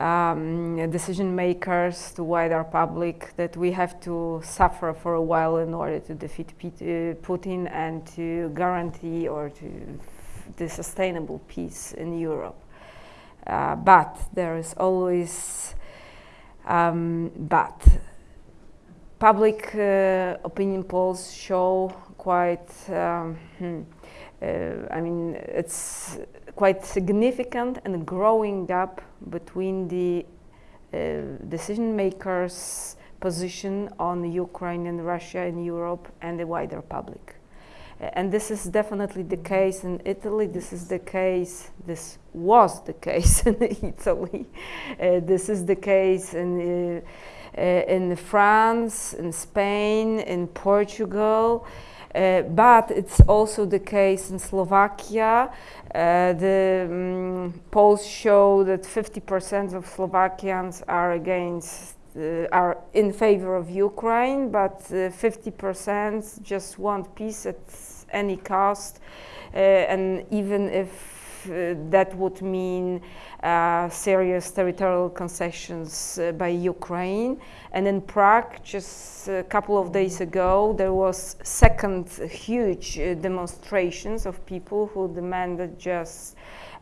um, decision makers to wider public that we have to suffer for a while in order to defeat uh, Putin and to guarantee or to the sustainable peace in Europe. Uh, but there is always um, but public uh, opinion polls show quite um, hmm, uh, I mean it's quite significant and growing gap between the uh, decision makers position on Ukraine and Russia and Europe and the wider public and this is definitely the case in Italy. This is the case. This was the case in Italy. Uh, this is the case in uh, uh, in France, in Spain, in Portugal. Uh, but it's also the case in Slovakia. Uh, the um, polls show that 50% of Slovakians are against uh, are in favor of Ukraine, but 50% uh, just want peace at any cost. Uh, and even if uh, that would mean uh, serious territorial concessions by Ukraine. And in Prague, just a couple of days ago, there was second huge demonstrations of people who demanded just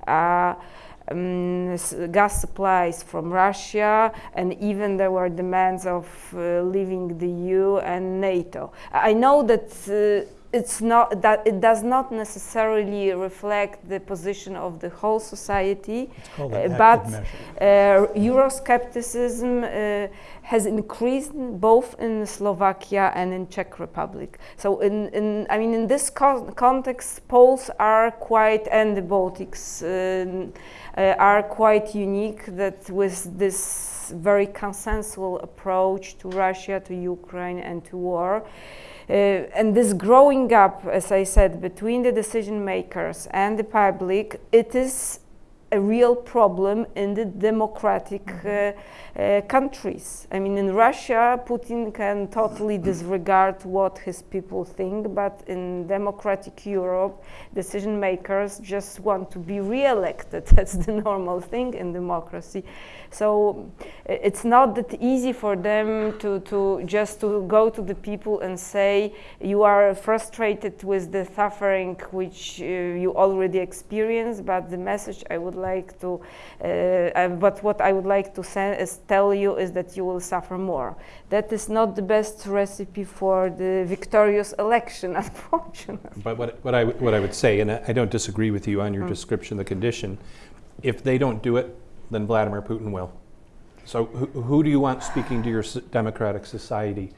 um, gas supplies from Russia, and even there were demands of uh, leaving the EU and NATO. I know that uh, it's not that it does not necessarily reflect the position of the whole society, Uh, but, uh, Euroscepticism uh, has increased both in Slovakia and in Czech Republic. So, in, in I mean, in this co- context, Poles are quite, and the Baltics uh, uh, are quite unique. That with this very consensual approach to Russia, to Ukraine, and to war. Uh, and this growing up, as I said, between the decision makers and the public, it is a real problem in the democratic uh, uh, countries. I mean, in Russia, Putin can totally disregard what his people think, but in democratic Europe, decision makers just want to be re-elected. That's the normal thing in democracy. So it's not that easy for them to, to just to go to the people and say you are frustrated with the suffering which uh, you already experienced, but the message I would like to, uh, uh, but what I would like to send is tell you is that you will suffer more. That is not the best recipe for the victorious election, unfortunately. But what, what, I, what I would say, and I I don't disagree with you on your mm. description of the condition, if they don't do it, then Vladimir Putin will. So who, who do you want speaking to your democratic society?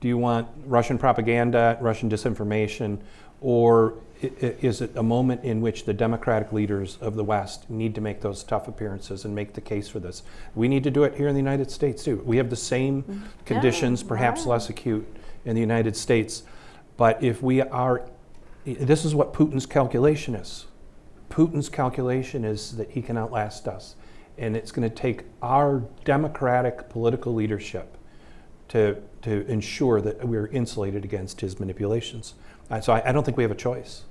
Do you want Russian propaganda, Russian disinformation, or is it a moment in which the democratic leaders of the West need to make those tough appearances and make the case for this? We need to do it here in the United States too. We have the same conditions, perhaps right. less acute in the United States. But if we are, this is what Putin's calculation is. Putin's calculation is that he can outlast us. And it's going to take our democratic political leadership to, to ensure that we're insulated against his manipulations. Uh, so I, I don't think we have a choice.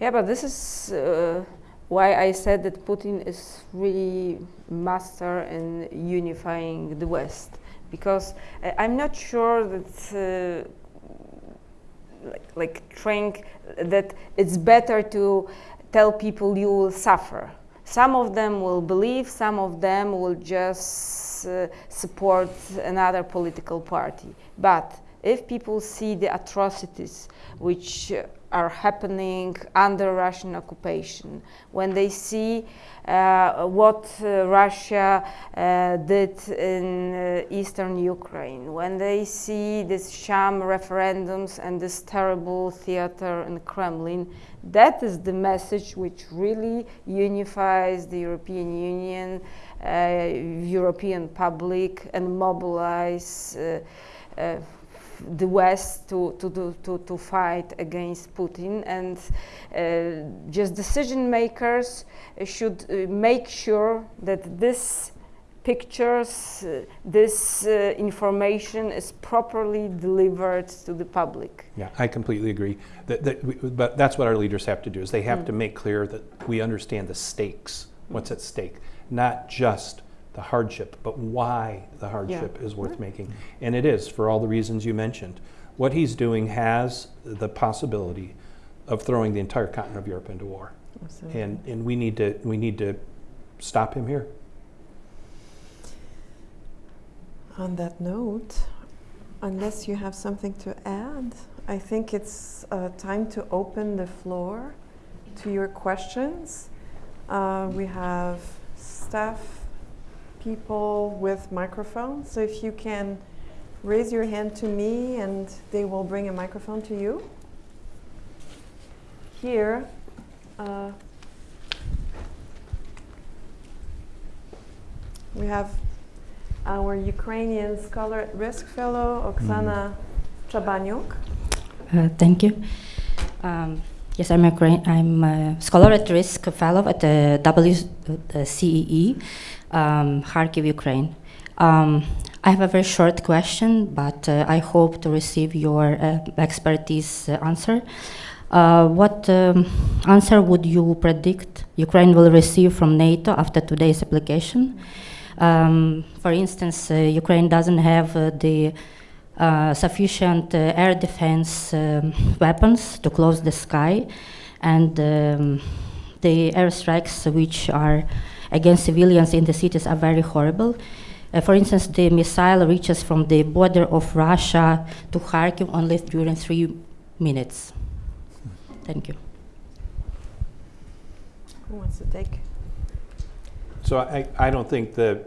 Yeah, but this is uh, why I said that Putin is really master in unifying the West, because uh, I'm not sure that. Uh, like, like trying that it's better to tell people you will suffer. Some of them will believe, some of them will just uh, support another political party. But if people see the atrocities which uh, are happening under Russian occupation, when they see uh, what uh, Russia uh, did in uh, eastern Ukraine, when they see these sham referendums and this terrible theater in Kremlin, that is the message which really unifies the European Union, uh, European public, and mobilize uh, uh, the West to, to, to, to, to fight against Putin. And uh, just decision makers should uh, make sure that this pictures, uh, this uh, information is properly delivered to the public. Yeah, I completely agree. That, that we, but that's what our leaders have to do is they have to make clear that we understand the stakes, what's at stake, not just the hardship, but why the hardship is worth making. And it is for all the reasons you mentioned. What he's doing has the possibility of throwing the entire continent of Europe into war. Absolutely. And, and we need to we need to stop him here. On that note, unless you have something to add, I think it's uh, time to open the floor to your questions. Uh, we have staff people with microphones, so if you can raise your hand to me and they will bring a microphone to you. Here, uh, we have our Ukrainian Scholar at Risk Fellow, Oksana Chabanyuk. Uh, thank you. Um, yes, I'm a, I'm a scholar at risk fellow at the WCEE, um, Kharkiv, Ukraine. Um, I have a very short question, but uh, I hope to receive your uh, expertise uh, answer. Uh, what um, answer would you predict Ukraine will receive from NATO after today's application? Um, for instance, uh, Ukraine doesn't have uh, the sufficient air defense um, weapons to close the sky, and um, the airstrikes which are against civilians in the cities are very horrible. Uh, for instance, the missile reaches from the border of Russia to Kharkiv only during three minutes. Thank you. Who wants to take? So I, I don't think the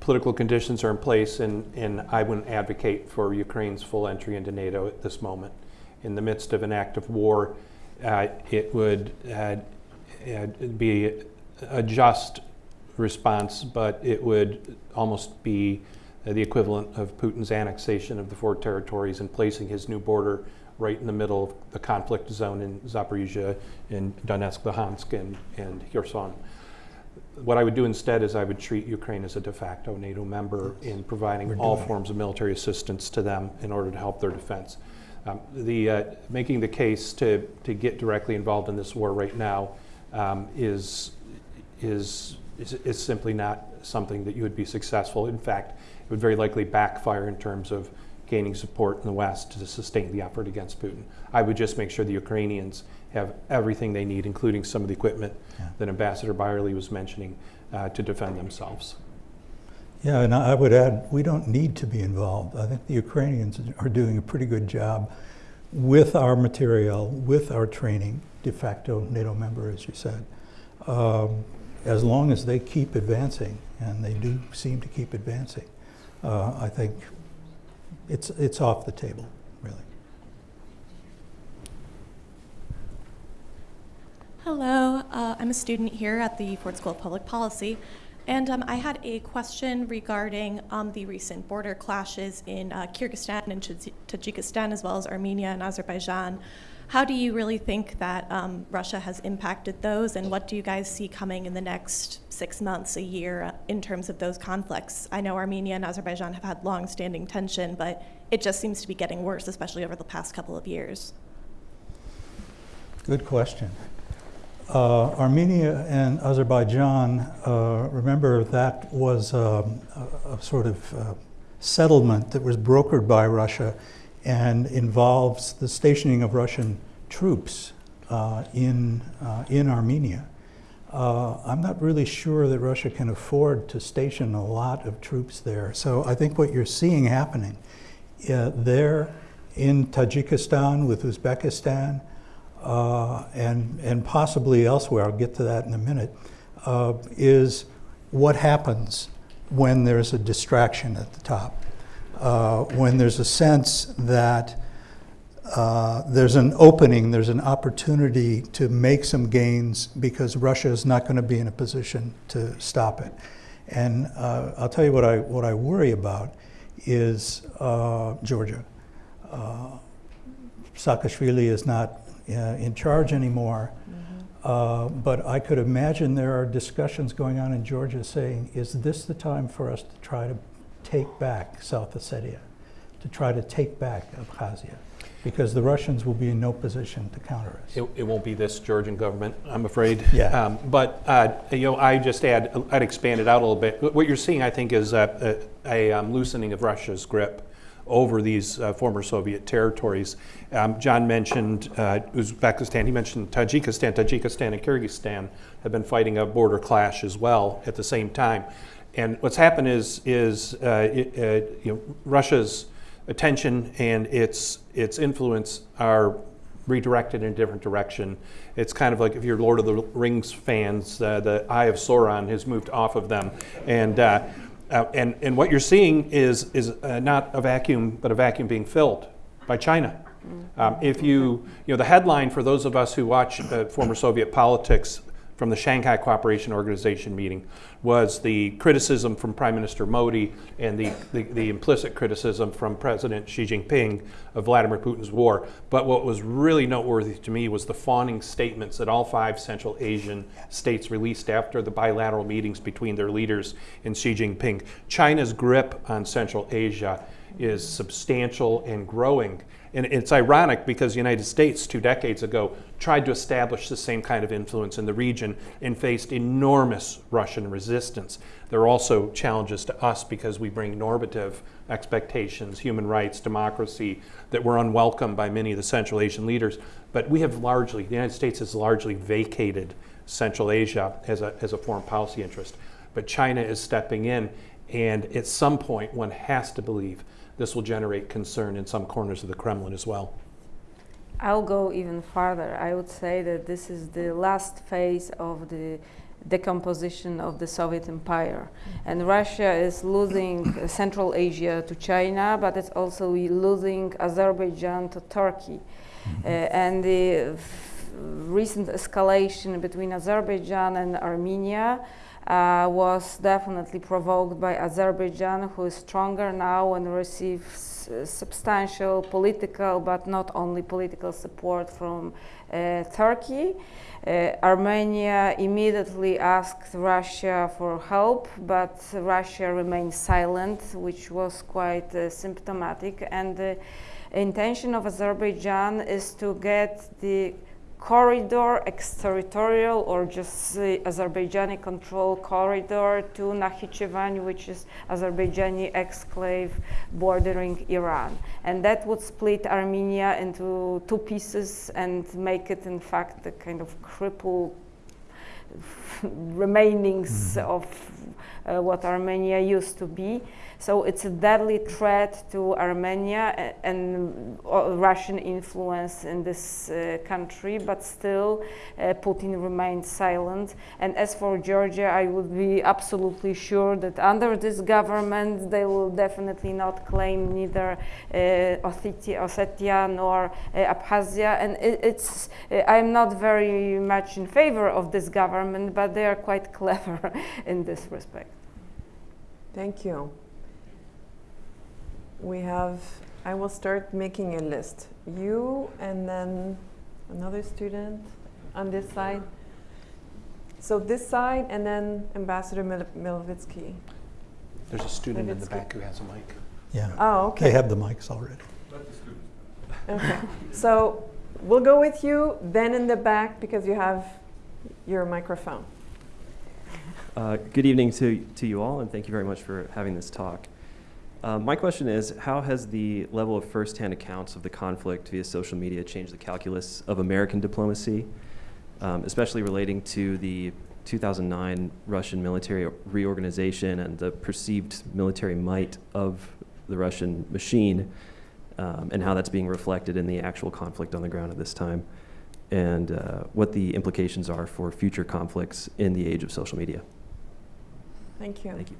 political conditions are in place, and, and I wouldn't advocate for Ukraine's full entry into NATO at this moment. In the midst of an act of war, uh, it would uh, uh, be a just response, but it would almost be the equivalent of Putin's annexation of the four territories and placing his new border right in the middle of the conflict zone in Zaporizhia, in Donetsk, Luhansk, and, and Kherson. What I would do instead is I would treat Ukraine as a de facto NATO member in providing all forms of military assistance to them in order to help their defense. Um, the, uh, making the case to, to get directly involved in this war right now um, is, is, is, is simply not something that you would be successful. In fact, it would very likely backfire in terms of gaining support in the West to sustain the effort against Putin. I would just make sure the Ukrainians have everything they need, including some of the equipment Yeah. that Ambassador Beyrle was mentioning, uh, to defend themselves. Yeah, and I would add, we don't need to be involved. I think the Ukrainians are doing a pretty good job with our material, with our training, de facto NATO member, as you said. Um, as long as they keep advancing, and they do seem to keep advancing, uh, I think it's, it's off the table, really. Hello, uh, I'm a student here at the Ford School of Public Policy, and um, I had a question regarding um, the recent border clashes in uh, Kyrgyzstan and Taj- Tajikistan, as well as Armenia and Azerbaijan. How do you really think that um, Russia has impacted those, and what do you guys see coming in the next six months, a year, uh, in terms of those conflicts? I know Armenia and Azerbaijan have had long-standing tension, but it just seems to be getting worse, especially over the past couple of years. Good question. Uh, Armenia and Azerbaijan, uh, remember that was um, a, a sort of uh, settlement that was brokered by Russia and involves the stationing of Russian troops uh, in, uh, in Armenia. Uh, I'm not really sure that Russia can afford to station a lot of troops there. So I think what you're seeing happening uh, there in Tajikistan with Uzbekistan, uh, and, and possibly elsewhere, I'll get to that in a minute, uh, is what happens when there's a distraction at the top. Uh, when there's a sense that uh, there's an opening, there's an opportunity to make some gains because Russia is not going to be in a position to stop it. And uh, I'll tell you what I, what I worry about is uh, Georgia. Uh, Saakashvili is not uh, in charge anymore. Uh, but I could imagine there are discussions going on in Georgia saying, is this the time for us to try to take back South Ossetia, to try to take back Abkhazia? Because the Russians will be in no position to counter us. It, it won't be this Georgian government, I'm afraid. Yeah. Um, but uh, you know, I just add, I'd expand it out a little bit. What you're seeing, I think, is a, a, a um, loosening of Russia's grip over these uh, former Soviet territories. Um, John mentioned uh, Uzbekistan. He mentioned Tajikistan. Tajikistan and Kyrgyzstan have been fighting a border clash as well at the same time. And what's happened is, is uh, it, uh, you know, Russia's attention and its its influence are redirected in a different direction. It's kind of like if you're Lord of the Rings fans, uh, the Eye of Sauron has moved off of them, and uh, uh, and and what you're seeing is is uh, not a vacuum, but a vacuum being filled by China. Um, if you you know the headline for those of us who watch uh, former Soviet politics from the Shanghai Cooperation Organization meeting was the criticism from Prime Minister Modi and the, the, the, implicit criticism from President Xi Jinping of Vladimir Putin's war. But what was really noteworthy to me was the fawning statements that all five Central Asian states released after the bilateral meetings between their leaders and Xi Jinping. China's grip on Central Asia is substantial and growing. And it's ironic because the United States, two decades ago, tried to establish the same kind of influence in the region and faced enormous Russian resistance. There are also challenges to us because we bring normative expectations, human rights, democracy, that were unwelcome by many of the Central Asian leaders. But we have largely, the United States has largely vacated Central Asia as a, as a foreign policy interest. But China is stepping in, and at some point, one has to believe this will generate concern in some corners of the Kremlin as well. I'll go even farther. I would say that this is the last phase of the decomposition of the Soviet Empire. And Russia is losing Central Asia to China, but it's also losing Azerbaijan to Turkey. Uh, and the recent escalation between Azerbaijan and Armenia uh, was definitely provoked by Azerbaijan, who is stronger now and receives uh, substantial political, but not only political support from uh, Turkey. Uh, Armenia immediately asked Russia for help, but Russia remained silent, which was quite uh, symptomatic. And the intention of Azerbaijan is to get the corridor, exterritorial or just the Azerbaijani control corridor to Nakhichevan, which is Azerbaijani exclave bordering Iran. And that would split Armenia into two pieces and make it, in fact, the kind of cripple remainings Mhm. of uh, what Armenia used to be. So it's a deadly threat to Armenia a- and uh, Russian influence in this uh, country, but still uh, Putin remained silent. And as for Georgia, I would be absolutely sure that under this government, they will definitely not claim neither uh, Ossetia, Ossetia nor uh, Abkhazia. And it, it's, uh, I'm not very much in favor of this government, but they are quite clever in this respect. Thank you. We have, I will start making a list. You and then another student on this side. So this side and then Ambassador Mil- Milvitsky. There's a student in the back who has a mic. Yeah. Oh, okay. They have the mics already. Okay. So we'll go with you, then in the back because you have your microphone. Uh, Good evening to, to you all, and thank you very much for having this talk. Uh, my question is How has the level of firsthand accounts of the conflict via social media changed the calculus of American diplomacy, um, especially relating to the 2009 Russian military reorganization and the perceived military might of the Russian machine, um, and how that's being reflected in the actual conflict on the ground at this time? And uh, what the implications are for future conflicts in the age of social media. Thank you. Thank you.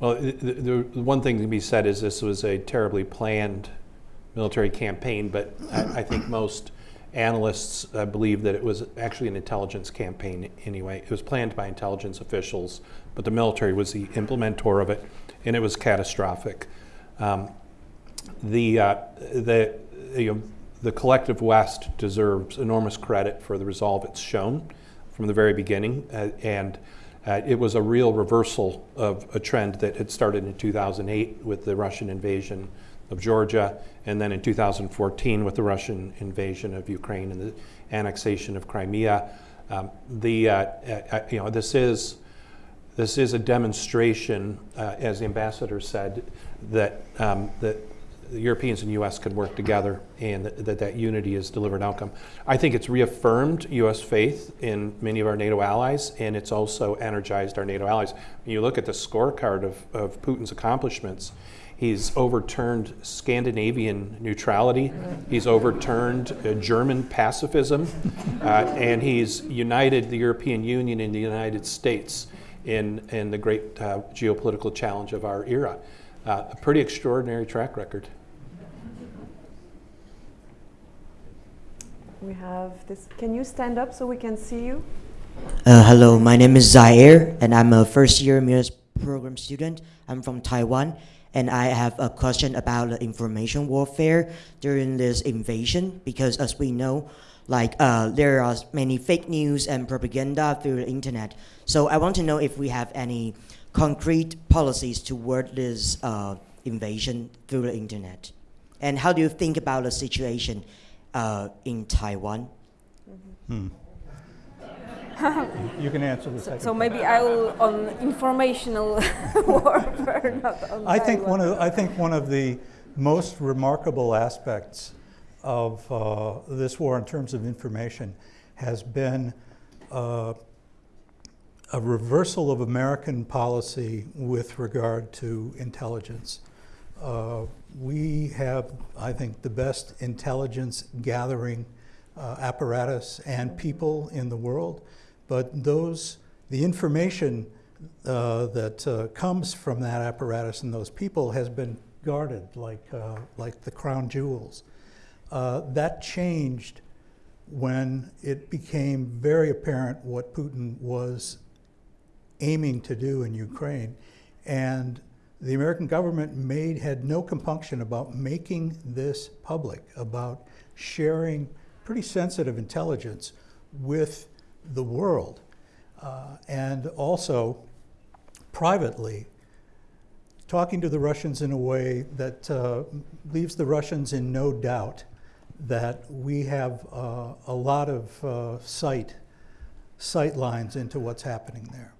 Well, the, the, one thing to be said is this was a terribly planned military campaign, but I, I think most analysts uh, believe that it was actually an intelligence campaign anyway. It was planned by intelligence officials, but the military was the implementor of it, and it was catastrophic. Um, the, uh, the, you know, the collective West deserves enormous credit for the resolve it's shown from the very beginning, uh, and uh, it was a real reversal of a trend that had started in 2008 with the Russian invasion of Georgia, and then in 2014 with the Russian invasion of Ukraine and the annexation of Crimea. Um, the, uh, uh, you know, this is, this is a demonstration, uh, as the ambassador said, that, um, that the Europeans and U.S. can work together and that that, that unity is delivered outcome. I think it's reaffirmed U.S. faith in many of our NATO allies, and it's also energized our NATO allies. When you look at the scorecard of, of Putin's accomplishments, he's overturned Scandinavian neutrality, he's overturned uh, German pacifism, uh, and he's united the European Union and the United States in, in the great uh, geopolitical challenge of our era. Uh, a pretty extraordinary track record. We have this. Can you stand up so we can see you? Uh, hello, my name is Zaire, and I'm a first year MERS program student. I'm from Taiwan, and I have a question about the information warfare during this invasion because, as we know, like uh, there are many fake news and propaganda through the internet. So I want to know if we have any concrete policies toward this uh, invasion through the internet? And how do you think about the situation uh, in Taiwan? Hmm. You can answer the second. So maybe I will on informational warfare, not on I think one of I think one of the most remarkable aspects of uh, this war in terms of information has been uh, a reversal of American policy with regard to intelligence. Uh, we have, I think, the best intelligence gathering uh, apparatus and people in the world, but those, the information uh, that uh, comes from that apparatus and those people has been guarded like, uh, like the crown jewels. Uh, that changed when it became very apparent what Putin was aiming to do in Ukraine. And the American government made, had no compunction about making this public, about sharing pretty sensitive intelligence with the world. Uh, and also, privately, talking to the Russians in a way that uh, leaves the Russians in no doubt that we have uh, a lot of uh, sight, sight lines into what's happening there.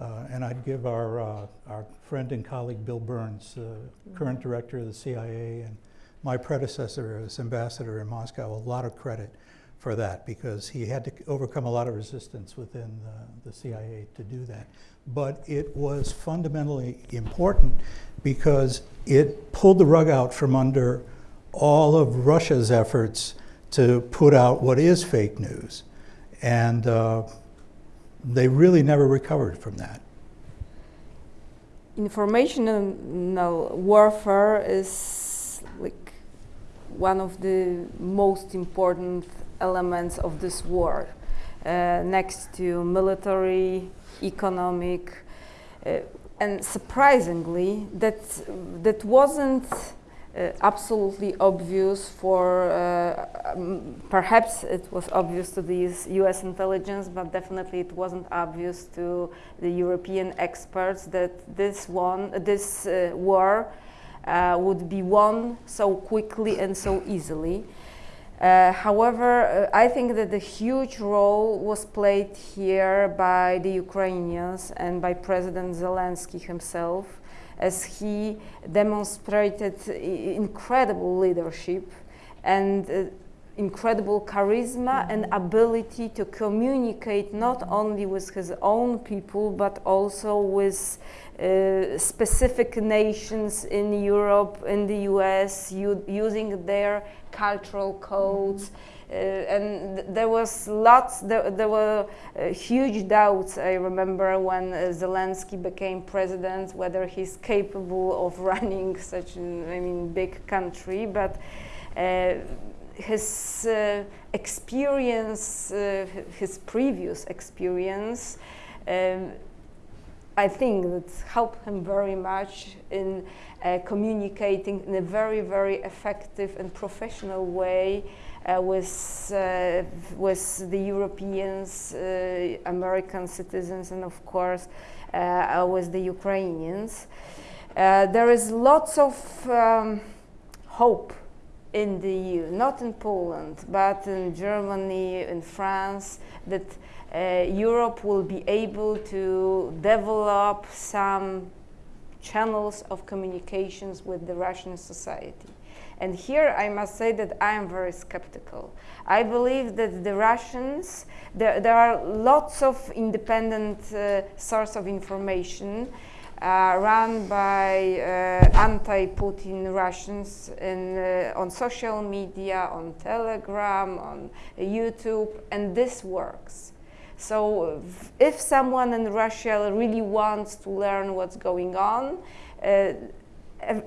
Uh, and I'd give our, uh, our friend and colleague Bill Burns, uh, current director of the CIA, and my predecessor as ambassador in Moscow, a lot of credit for that because he had to overcome a lot of resistance within the, the CIA to do that. But it was fundamentally important because it pulled the rug out from under all of Russia's efforts to put out what is fake news. And uh, they really never recovered from that. informational warfare is like one of the most important elements of this war uh, next to military economic uh, and surprisingly that that wasn't uh, absolutely obvious for uh, um, perhaps it was obvious to these US intelligence but definitely it wasn't obvious to the European experts that this one this uh, war uh, would be won so quickly and so easily. Uh, however, uh, I think that the huge role was played here by the Ukrainians and by President Zelensky himself as he demonstrated incredible leadership and uh, incredible charisma and ability to communicate not only with his own people but also with uh, specific nations in Europe, in the US, using their cultural codes. Uh, and th there was lots, there, there were uh, huge doubts, I remember, when uh, Zelensky became president, whether he's capable of running such an, I mean, big country. But uh, his uh, experience, his previous experience, um, I think that helped him very much in uh, communicating in a very, very effective and professional way uh, with, uh, with the Europeans, uh, American citizens, and of course uh, with the Ukrainians. Uh, there is lots of um, hope in the EU, not in Poland, but in Germany, in France, that uh, Europe will be able to develop some channels of communications with the Russian society. And here I must say that I am very skeptical. I believe that the Russians, there, there are lots of independent uh, sources of information uh, run by uh, anti-Putin Russians in, uh, on social media, on Telegram, on YouTube, and this works. So if someone in Russia really wants to learn what's going on, uh,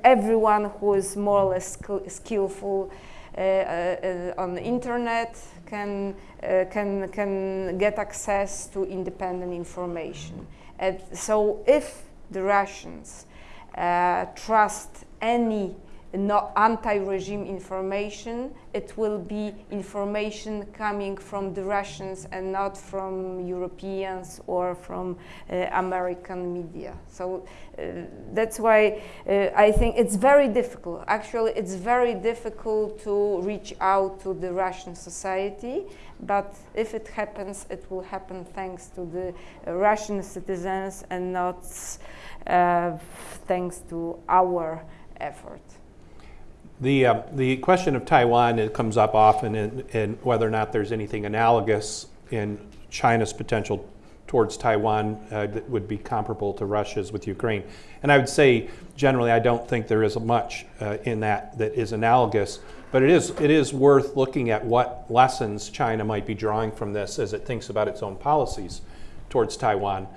everyone who is more or less skillful uh, uh, on the internet can, uh, can, can get access to independent information. And so if the Russians uh, trust any not anti-regime information. It will be information coming from the Russians and not from Europeans or from uh, American media. So uh, that's why uh, I think it's very difficult. Actually, it's very difficult to reach out to the Russian society. But if it happens, it will happen thanks to the Russian citizens and not uh, thanks to our effort. The, uh, the question of Taiwan it comes up often in, in whether or not there's anything analogous in China's potential towards Taiwan uh, that would be comparable to Russia's with Ukraine. And I would say generally I don't think there is much uh, in that that is analogous, but it is, it is worth looking at what lessons China might be drawing from this as it thinks about its own policies towards Taiwan.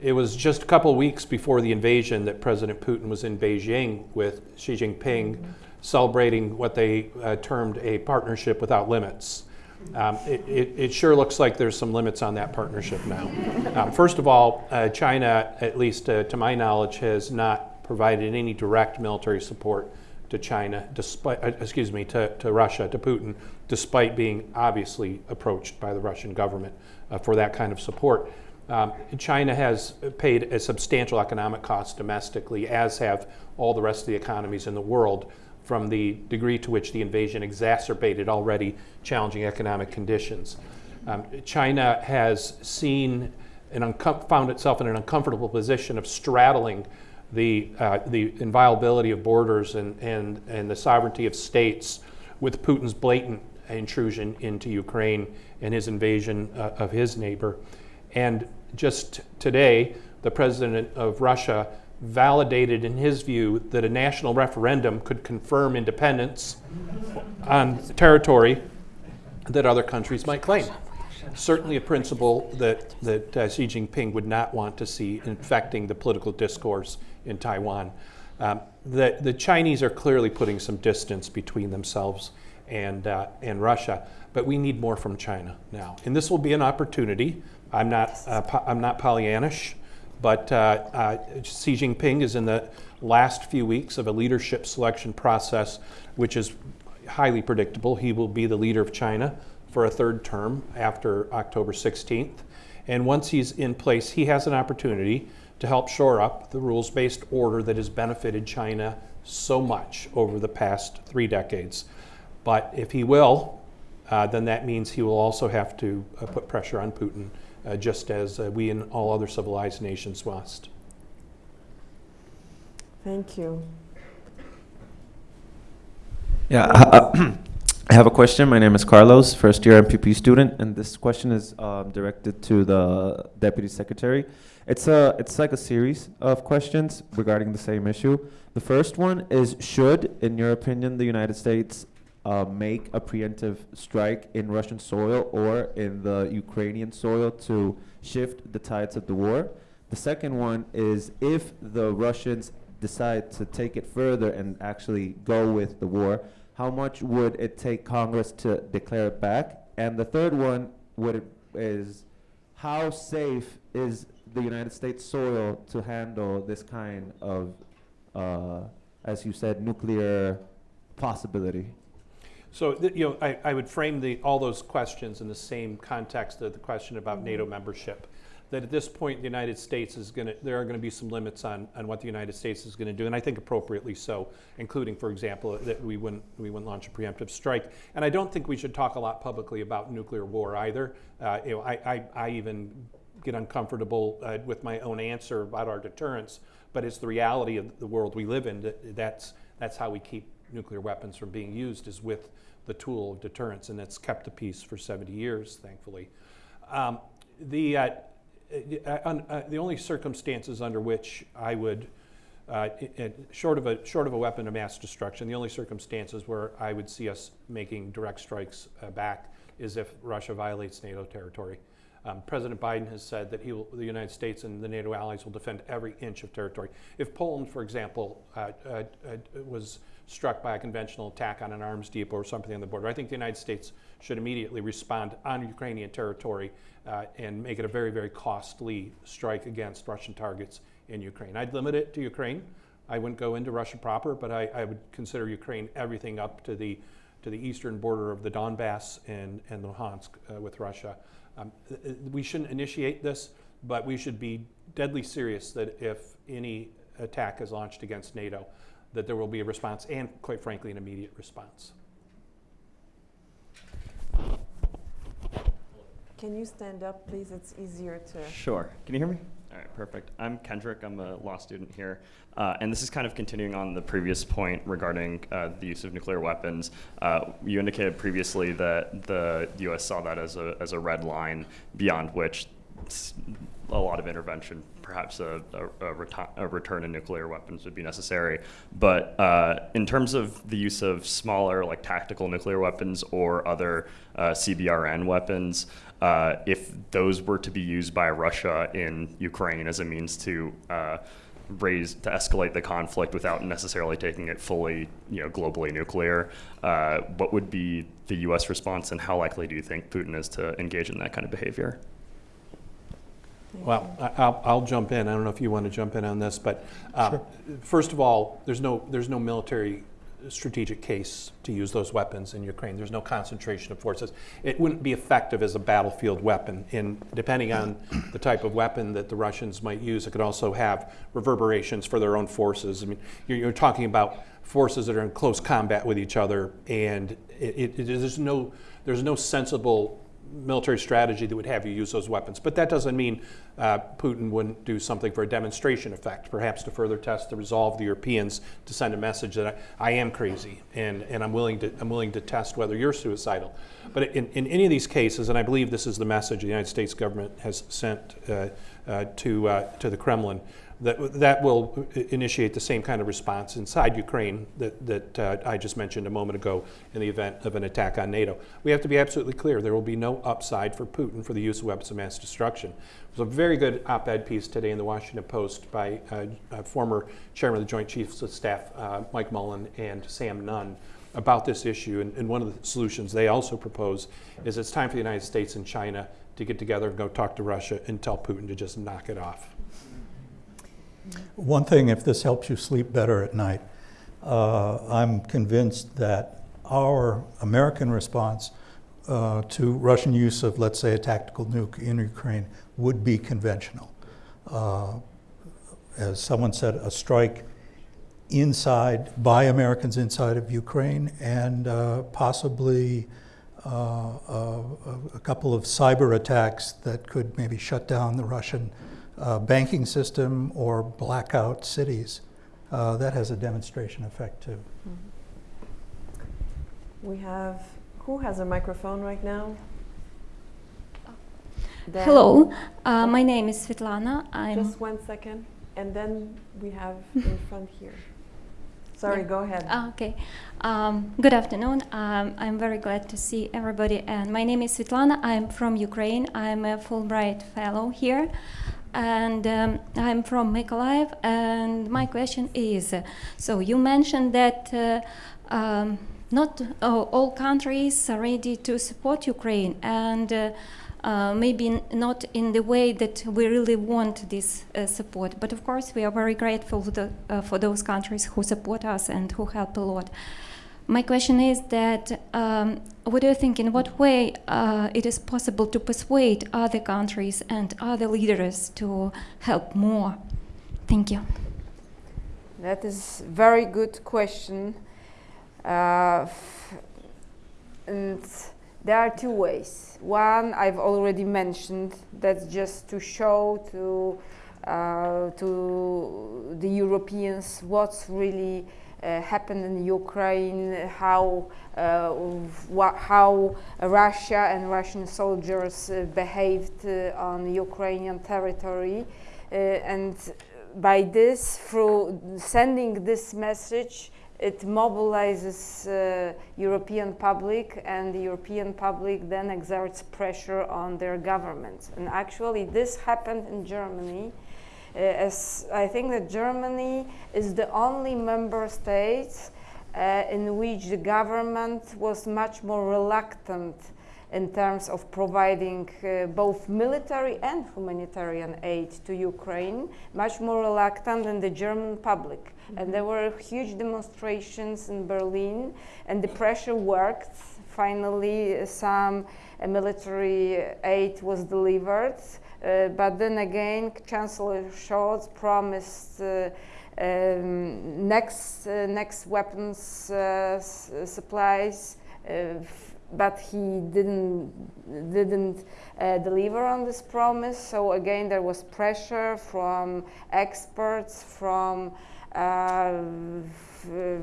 It was just a couple weeks before the invasion that President Putin was in Beijing with Xi Jinping celebrating what they uh, termed a partnership without limits. Um, it, it, it sure looks like there's some limits on that partnership now. Um, first of all, uh, China, at least uh, to my knowledge, has not provided any direct military support to China, despite, uh, excuse me, to, to Russia, to Putin, despite being obviously approached by the Russian government uh, for that kind of support. Um, China has paid a substantial economic cost domestically, as have all the rest of the economies in the world, from the degree to which the invasion exacerbated already challenging economic conditions. Um, China has seen and found itself in an uncomfortable position of straddling the, uh, the inviolability of borders and, and, and the sovereignty of states with Putin's blatant intrusion into Ukraine and his invasion uh, of his neighbor. And just today, the president of Russia validated, in his view, that a national referendum could confirm independence on territory that other countries might claim. Certainly a principle that, that uh, Xi Jinping would not want to see infecting the political discourse in Taiwan. Um, the, the Chinese are clearly putting some distance between themselves and, uh, and Russia, but we need more from China now. And this will be an opportunity. I'm not, uh, I'm not Pollyannish. But uh, uh, Xi Jinping is in the last few weeks of a leadership selection process, which is highly predictable. He will be the leader of China for a third term after October 16th. And once he's in place, he has an opportunity to help shore up the rules based order that has benefited China so much over the past three decades. But if he will, uh, then that means he will also have to uh, put pressure on Putin uh, just as uh, we and all other civilized nations must. Thank you. Yeah, I, I have a question. My name is Carlos, first year MPP student, and this question is um, directed to the Deputy Secretary. It's a it's like a series of questions regarding the same issue. The first one is: Should, in your opinion, the United States uh, make a preemptive strike in Russian soil or in the Ukrainian soil to shift the tides of the war. The second one is if the Russians decide to take it further and actually go with the war, how much would it take Congress to declare it back? And the third one would it, is how safe is the United States soil to handle this kind of, uh, as you said, nuclear possibility? So, you know, I, I would frame the, all those questions in the same context of the question about mm-hmm. NATO membership. That at this point, the United States is going to, there are going to be some limits on, on what the United States is going to do, and I think appropriately so, including, for example, that we wouldn't, we wouldn't launch a preemptive strike. And I don't think we should talk a lot publicly about nuclear war either. Uh, you know, I, I, I even get uncomfortable uh, with my own answer about our deterrence, but it's the reality of the world we live in. That that's, that's how we keep nuclear weapons from being used is with the tool of deterrence, and it's kept the peace for 70 years, thankfully. Um, the, uh, uh, uh, the only circumstances under which I would, uh, it, short, of a, short of a weapon of mass destruction, the only circumstances where I would see us making direct strikes uh, back is if Russia violates NATO territory. Um, President Biden has said that he will, the United States and the NATO allies will defend every inch of territory. If Poland, for example, uh, uh, uh, was struck by a conventional attack on an arms depot or something on the border, I think the United States should immediately respond on Ukrainian territory uh, and make it a very, very costly strike against Russian targets in Ukraine. I'd limit it to Ukraine. I wouldn't go into Russia proper, but I, I would consider Ukraine everything up to the to the eastern border of the Donbass and, and Luhansk uh, with Russia. Um, th- th- we shouldn't initiate this, but we should be deadly serious that if any attack is launched against NATO, that there will be a response and, quite frankly, an immediate response. Can you stand up, please? It's easier to. Sure. Can you hear me? All right, perfect. I'm Kendrick. I'm a law student here. Uh, and this is kind of continuing on the previous point regarding uh, the use of nuclear weapons. Uh, you indicated previously that the U.S. saw that as a, as a red line beyond which s- a lot of intervention, perhaps a, a, a, a return to nuclear weapons would be necessary. But uh, in terms of the use of smaller, like tactical nuclear weapons or other uh, CBRN weapons, uh, if those were to be used by Russia in Ukraine as a means to uh, raise to escalate the conflict without necessarily taking it fully, you know, globally nuclear, uh, what would be the U.S. response, and how likely do you think Putin is to engage in that kind of behavior? Well. I- I'll, I'll jump in. I don't know if you want to jump in on this, but uh, first of all, there's no, there's no military strategic case to use those weapons in Ukraine. There's no concentration of forces. It wouldn't be effective as a battlefield weapon. And depending on the type of weapon that the Russians might use, it could also have reverberations for their own forces. I mean, you're, you're talking about forces that are in close combat with each other, and it, it, it- there's no, there's no sensible military strategy that would have you use those weapons. But that doesn't mean uh, Putin wouldn't do something for a demonstration effect, perhaps to further test the resolve of the Europeans to send a message that I, I am crazy and, and I'm, willing to, I'm willing to test whether you're suicidal. But in, in any of these cases, and I believe this is the message the United States government has sent uh, uh, to, uh, to the Kremlin, that, that will initiate the same kind of response inside Ukraine that, that uh, I just mentioned a moment ago in the event of an attack on NATO. We have to be absolutely clear there will be no upside for Putin for the use of weapons of mass destruction. There's a very good op ed piece today in the Washington Post by uh, uh, former chairman of the Joint Chiefs of Staff, uh, Mike Mullen, and Sam Nunn about this issue. And, and one of the solutions they also propose is it's time for the United States and China to get together and go talk to Russia and tell Putin to just knock it off. One thing, if this helps you sleep better at night, uh, I'm convinced that our American response uh, to Russian use of, let's say, a tactical nuke in Ukraine would be conventional. Uh, as someone said, a strike inside, by Americans inside of Ukraine, and uh, possibly uh, a, a couple of cyber attacks that could maybe shut down the Russian uh, banking system or blackout cities. Uh, that has a demonstration effect too. We have, who has a microphone right now? Dan? Hello, uh, my name is Svetlana. I'm Just one second, and then we have in front here. Sorry, Yeah. go ahead. Ah, okay. Um, good afternoon. Um, I'm very glad to see everybody. And my name is Svetlana. I'm from Ukraine. I'm a Fulbright fellow here, and um, I'm from Mykolaiv. And my question is: so you mentioned that. Uh, um, not all countries are ready to support Ukraine, and uh, uh, maybe not in the way that we really want this uh, support. But of course, we are very grateful the, uh, for those countries who support us and who help a lot. My question is that um, what do you think? In what way uh, it is possible to persuade other countries and other leaders to help more? Thank you. That is very good question. Uh, and there are two ways. One I've already mentioned. That's just to show to uh, to the Europeans what's really happened in Ukraine, how uh, how Russia and Russian soldiers uh, behaved uh, on Ukrainian territory, uh, and by this, through sending this message, it mobilizes uh, European public, and the European public then exerts pressure on their governments. And actually, this happened in Germany. Uh, as I think that Germany is the only member state uh, in which the government was much more reluctant in terms of providing uh, both military and humanitarian aid to Ukraine, much more reluctant than the German public. And there were huge demonstrations in Berlin, and the pressure worked. Finally, some uh, military aid was delivered. Uh, but then again, Chancellor Scholz promised uh, um, next uh, next weapons supplies, but he didn't didn't uh, deliver on this promise. So again, there was pressure from experts, from uh,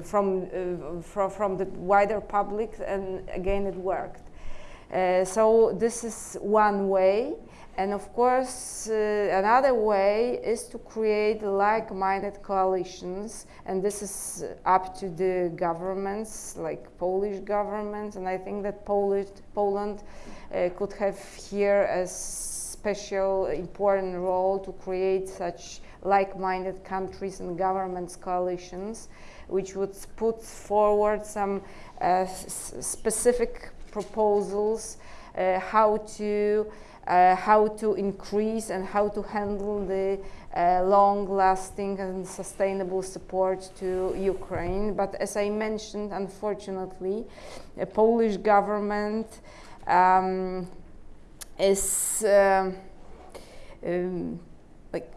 from, uh, from from the wider public, and again, it worked. So this is one way. And of course, uh, another way is to create like-minded coalitions, and this is up to the governments, like Polish government, and I think that Polish, Poland uh, could have here a special important role to create such like-minded countries and governments coalitions, which would put forward some uh, specific proposals uh, how to uh, how to increase and how to handle the uh, long-lasting and sustainable support to Ukraine. But as I mentioned, unfortunately, the Polish government um, is um, um, like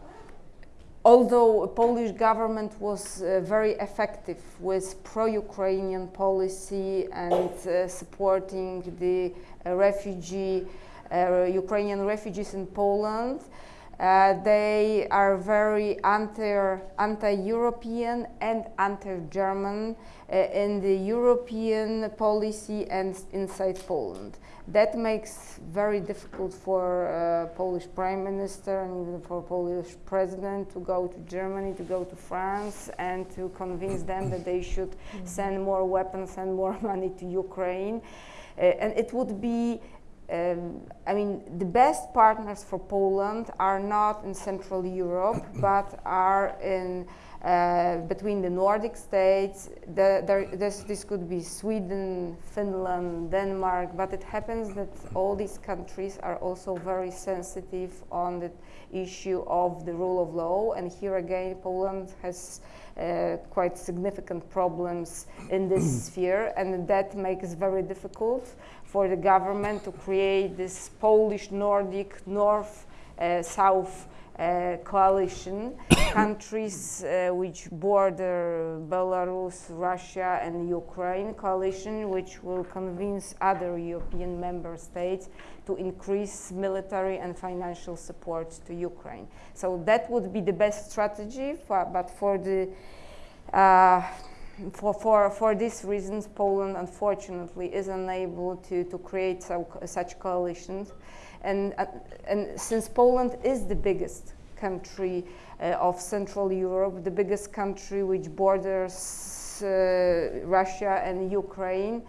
although Polish government was uh, very effective with pro-Ukrainian policy and uh, supporting the uh, refugee uh, Ukrainian refugees in Poland. Uh, they are very anti, anti-European and anti-German uh, in the European policy and inside Poland. That makes very difficult for uh, Polish Prime Minister and even for Polish President to go to Germany, to go to France, and to convince them that they should send more weapons and more money to Ukraine. Uh, and it would be um, I mean, the best partners for Poland are not in Central Europe, but are in uh, between the Nordic states. The, there, this, this could be Sweden, Finland, Denmark, but it happens that all these countries are also very sensitive on the issue of the rule of law. And here again, Poland has uh, quite significant problems in this sphere, and that makes it very difficult for the government to create this Polish Nordic North uh, South uh, coalition, countries uh, which border Belarus, Russia, and Ukraine coalition, which will convince other European member states to increase military and financial support to Ukraine. So that would be the best strategy, for, but for the uh, for, for, for these reasons, Poland unfortunately is unable to, to create so, such coalitions. And, uh, and since Poland is the biggest country uh, of Central Europe, the biggest country which borders uh, Russia and Ukraine,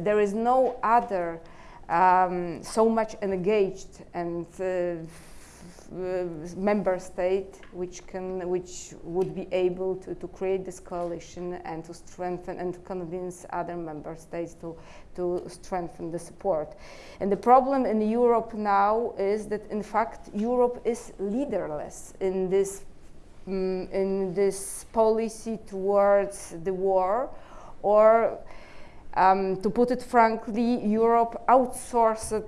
there is no other um, so much engaged and uh, member state which can which would be able to, to create this coalition and to strengthen and to convince other member states to to strengthen the support and the problem in Europe now is that in fact Europe is leaderless in this um, in this policy towards the war or um, to put it frankly, Europe outsourced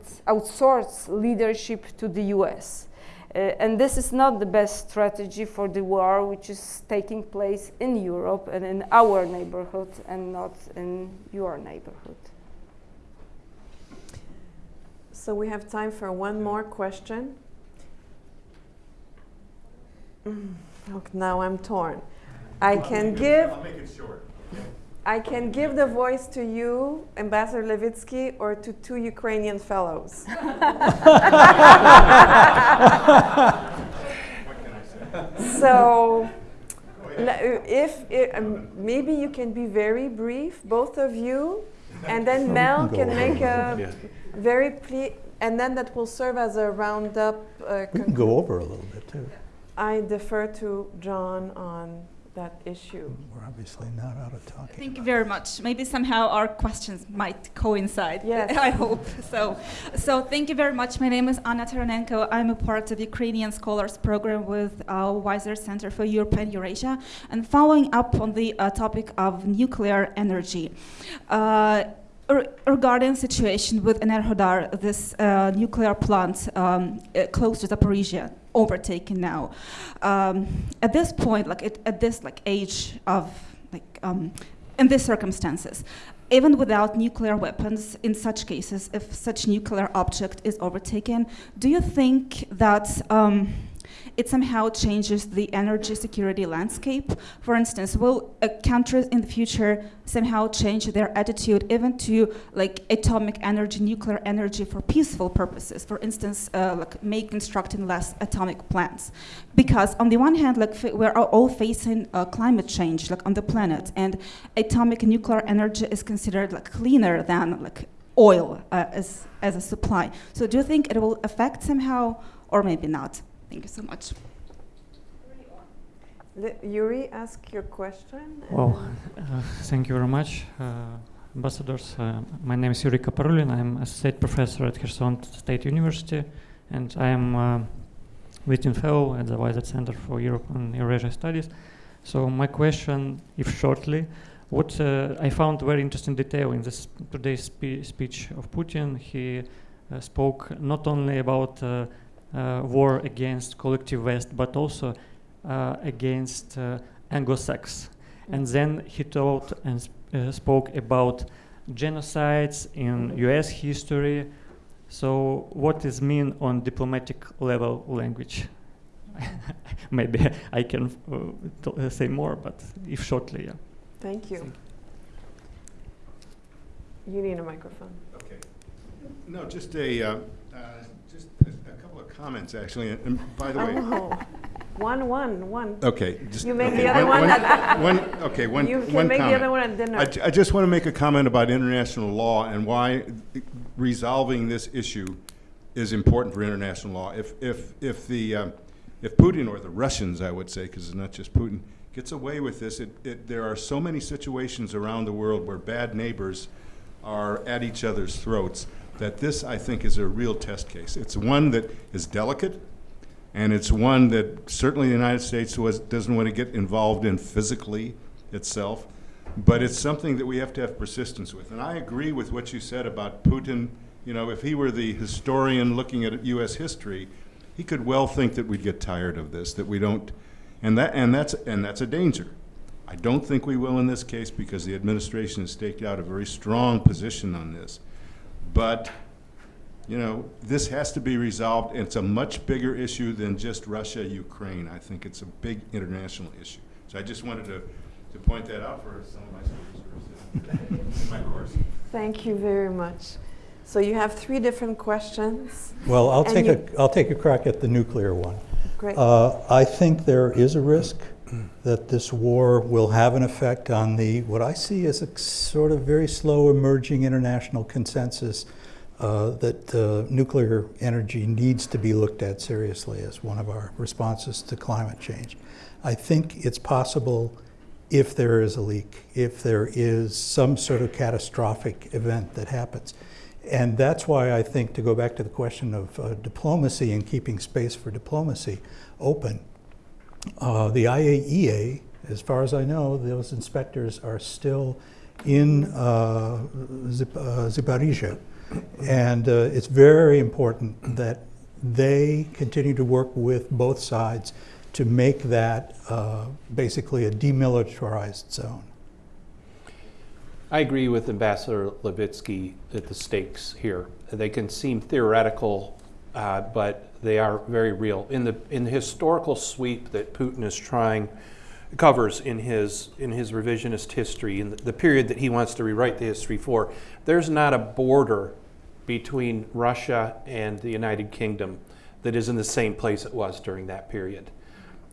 leadership to the US. Uh, and this is not the best strategy for the war which is taking place in Europe and in our neighborhood and not in your neighborhood. So we have time for one more question. Mm, okay, now I'm torn. I can give. I'll make it short. I can give the voice to you, Ambassador Levitsky, or to two Ukrainian fellows. so, if it, um, maybe you can be very brief, both of you, and then Mel can make a very ple- and then that will serve as a roundup. Uh, we can go over a little bit too. I defer to John on that issue. We're obviously not out of talking. Thank you very much. Maybe somehow our questions might coincide. Yes. I hope so. So thank you very much. My name is Anna Taranenko. I'm a part of Ukrainian Scholars Program with our Weiser Center for Europe and Eurasia. And following up on the uh, topic of nuclear energy. Uh, regarding situation with Enerhodar, this uh, nuclear plant um, uh, close to Zaporizhia, overtaken now. Um, at this point, like it, at this like age of like um, in these circumstances, even without nuclear weapons, in such cases, if such nuclear object is overtaken, do you think that um, it somehow changes the energy security landscape? For instance, will uh, countries in the future somehow change their attitude even to like atomic energy, nuclear energy for peaceful purposes? For instance, uh, like make constructing less atomic plants, because on the one hand, like we're all- all facing uh, climate change, like on the planet, and atomic nuclear energy is considered like cleaner than like oil uh, as as a supply. So do you think it will affect somehow, or maybe not? Thank you so much. Let Yuri ask your question. Well, uh, thank you very much, uh, ambassadors. Uh, my name is Yuri Kaparulin. I'm a state professor at Kherson State University, and I am uh, visiting fellow at the Weiser Center for Europe and Eurasia Studies. So my question, if shortly, what uh, I found very interesting detail in this today's spe- speech of Putin. He uh, spoke not only about war against collective West, but also uh, against uh, Anglo-Sax. And then he told and sp- uh, spoke about genocides in U.S. history. So, what is mean on diplomatic level language? Maybe I can uh, uh, say more, but if shortly, yeah. Thank you. You need a microphone. Okay. No, just a, uh, uh, just a a couple of comments, actually, and- and by the way. Oh, one, one, one. Okay. just- You make okay, the other one. One, okay, one, You one can make the comment. other one at dinner. I ju- I just want to make a comment about international law and why resolving this issue is important for international law. If, if, if the, um, if Putin, or the Russians, I would say, because it's not just Putin, gets away with this, it, it, there are so many situations around the world where bad neighbors are at each other's throats that this, I think, is a real test case. It's one that is delicate, and it's one that certainly the United States was, doesn't want to get involved in physically itself, but it's something that we have to have persistence with. And I agree with what you said about Putin. You know, if he were the historian looking at U.S. history, he could well think that we'd get tired of this, that we don't, and that, and that's, and that's a danger. I don't think we will in this case because the administration has staked out a very strong position on this. But you know, this has to be resolved. and It's a much bigger issue than just Russia, Ukraine. I think it's a big international issue. So I just wanted to, to point that out for some of my students in my course. Thank you very much. So you have three different questions. Well, I'll And take a, I'll take a crack at the nuclear one. Great. Uh, I think there is a risk that this war will have an effect on the, what I see as a sort of very slow emerging international consensus uh, that uh, nuclear energy needs to be looked at seriously as one of our responses to climate change. I think it's possible if there is a leak, if there is some sort of catastrophic event that happens. And that's why I think, to go back to the question of uh, diplomacy and keeping space for diplomacy open, uh, the IAEA, as far as I know, those inspectors are still in uh, uh, Zaporizhia. And uh, it's very important that they continue to work with both sides to make that uh, basically a demilitarized zone. I agree with Ambassador Levitsky that the stakes here, they can seem theoretical, uh, but they are very real. In the, in the historical sweep that Putin is trying, covers in his, in his revisionist history, in the, the period that he wants to rewrite the history for, there's not a border between Russia and the United Kingdom that is in the same place it was during that period.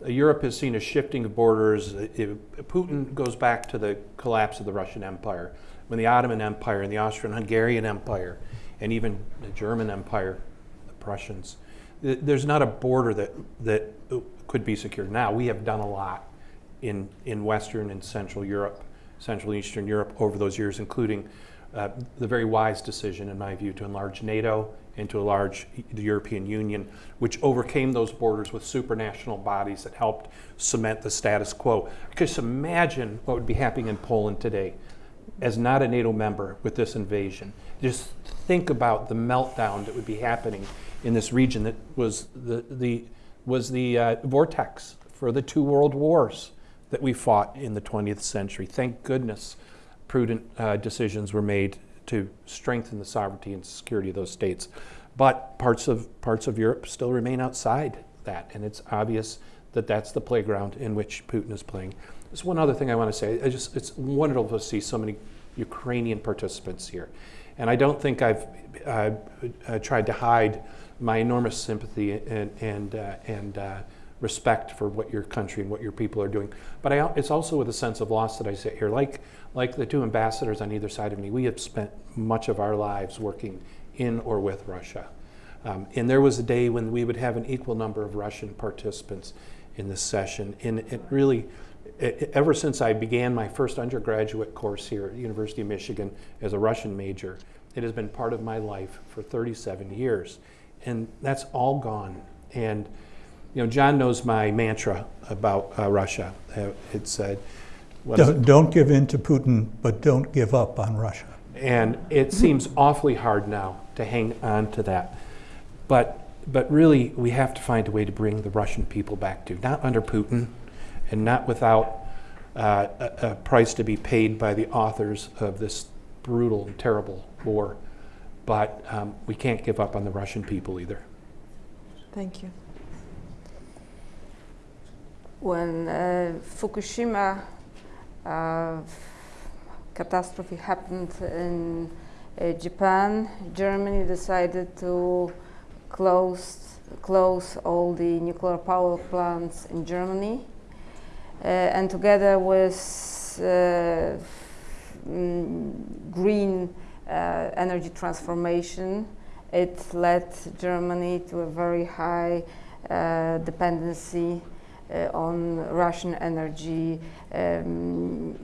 Uh, Europe has seen a shifting of borders. Uh, if- Putin goes back to the collapse of the Russian Empire, when the Ottoman Empire and the Austrian-Hungarian Empire, and even the German Empire, the Prussians. Th- There's not a border that that could be secured. Now we have done a lot in, in Western and Central Europe, Central and Eastern Europe over those years, including uh, the very wise decision, in my view, to enlarge NATO and to enlarge the European Union, which overcame those borders with supranational bodies that helped cement the status quo. Just imagine what would be happening in Poland today as not a NATO member with this invasion. Just think about the meltdown that would be happening in this region that was the, the, was the uh, vortex for the two world wars that we fought in the 20th century. Thank goodness prudent uh, decisions were made to strengthen the sovereignty and security of those states. But parts of, parts of Europe still remain outside that, and it's obvious that that's the playground in which Putin is playing. There's one other thing I want to say. I just, it's wonderful to see so many Ukrainian participants here. And I don't think I've uh, uh, tried to hide my enormous sympathy and, and, uh, and uh, respect for what your country and what your people are doing. But I, it's also with a sense of loss that I sit here. Like, like the two ambassadors on either side of me, we have spent much of our lives working in or with Russia. Um, and there was a day when we would have an equal number of Russian participants in this session. And it really, ever since I began my first undergraduate course here at University of Michigan as a Russian major, it has been part of my life for 37 years. And that's all gone. And you know, John knows my mantra about uh, Russia. Uh, it said, don't, don't give in to Putin, but don't give up on Russia. And it seems awfully hard now to hang on to that. But, but really, we have to find a way to bring the Russian people back to, not under Putin, and not without uh, a, a price to be paid by the authors of this brutal and terrible war. But um, we can't give up on the Russian people either. Thank you. When uh, Fukushima uh, catastrophe happened in uh, Japan, Germany decided to close, close all the nuclear power plants in Germany. Uh, and together with uh, mm, green uh, energy transformation, it led Germany to a very high uh, dependency uh, on Russian energy, um,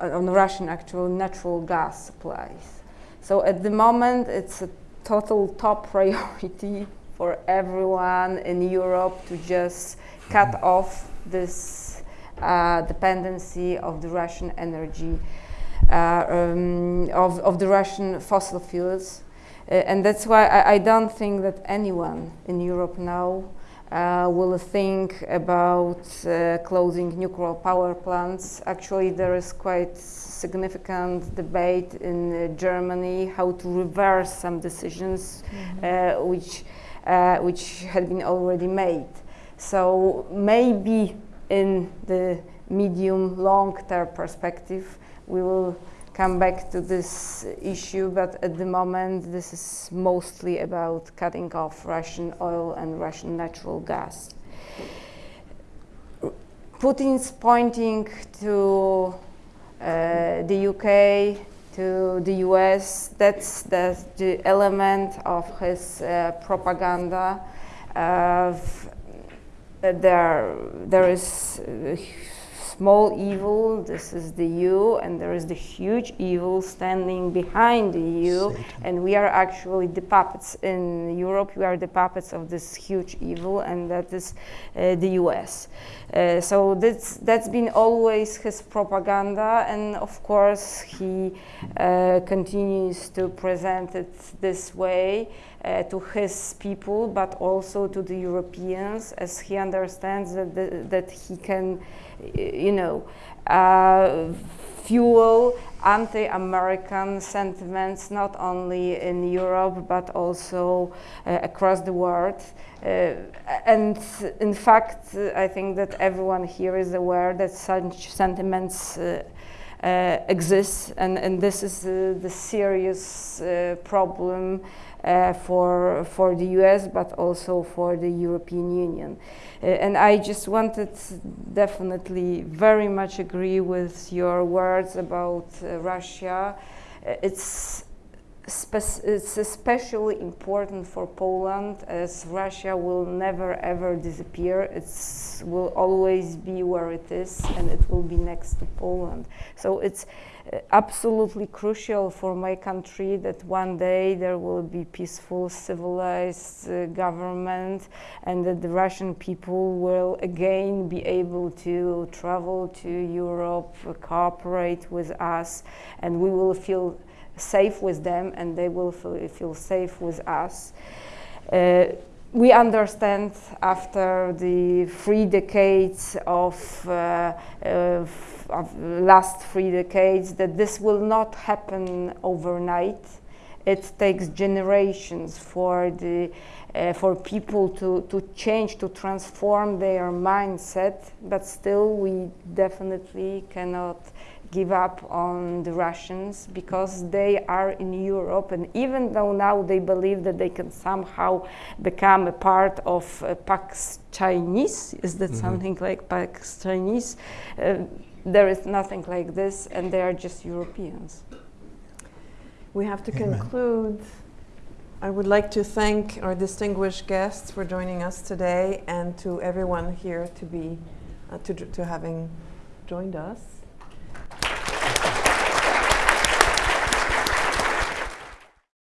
on Russian actual natural gas supplies. So at the moment, it's a total top priority for everyone in Europe to just cut off this uh, dependency of the Russian energy, uh, um, of, of the Russian fossil fuels. Uh, and that's why I, I, don't think that anyone in Europe now uh, will think about uh, closing nuclear power plants. Actually, there is quite significant debate in uh, Germany how to reverse some decisions mm-hmm. which, which had been already made. So maybe in the medium long term perspective, we will come back to this issue, but at the moment, this is mostly about cutting off Russian oil and Russian natural gas. Putin's pointing to uh, the UK, to the US, that's the, element of his uh, propaganda. Uh, there, there is small evil, this is the EU, and there is the huge evil standing behind the EU, Satan. and we are actually the puppets in Europe. We are the puppets of this huge evil, and that is uh, the US. Uh, so that's that's been always his propaganda, and of course he uh, continues to present it this way. Uh, to his people, but also to the Europeans, as he understands that, the, that he can you know, uh, fuel anti-American sentiments not only in Europe but also uh, across the world. Uh, and in fact, I think that everyone here is aware that such sentiments uh, uh, exist, and, and this is uh, the serious problem for, for the US but also for the European Union. Uh, and I just wanted definitely very much agree with your words about uh, Russia. Uh, it's it's especially important for Poland as Russia will never ever disappear. It will always be where it is and it will be next to Poland. So it's uh, absolutely crucial for my country that one day there will be peaceful, civilized uh, government and that the Russian people will again be able to travel to Europe, cooperate with us, and we will feel safe with them and they will feel, feel safe with us. Uh, we understand after the three decades of, uh, of, of last three decades that this will not happen overnight. It takes generations for the uh, for people to, to change, to transform their mindset, but still we definitely cannot give up on the Russians because they are in Europe, and even though now they believe that they can somehow become a part of uh, Pax Chinese, is that Mhm. something like Pax Chinese? Uh, there is nothing like this, and they are just Europeans. We have to Amen. conclude. I would like to thank our distinguished guests for joining us today and to everyone here to be uh, to, to having joined us.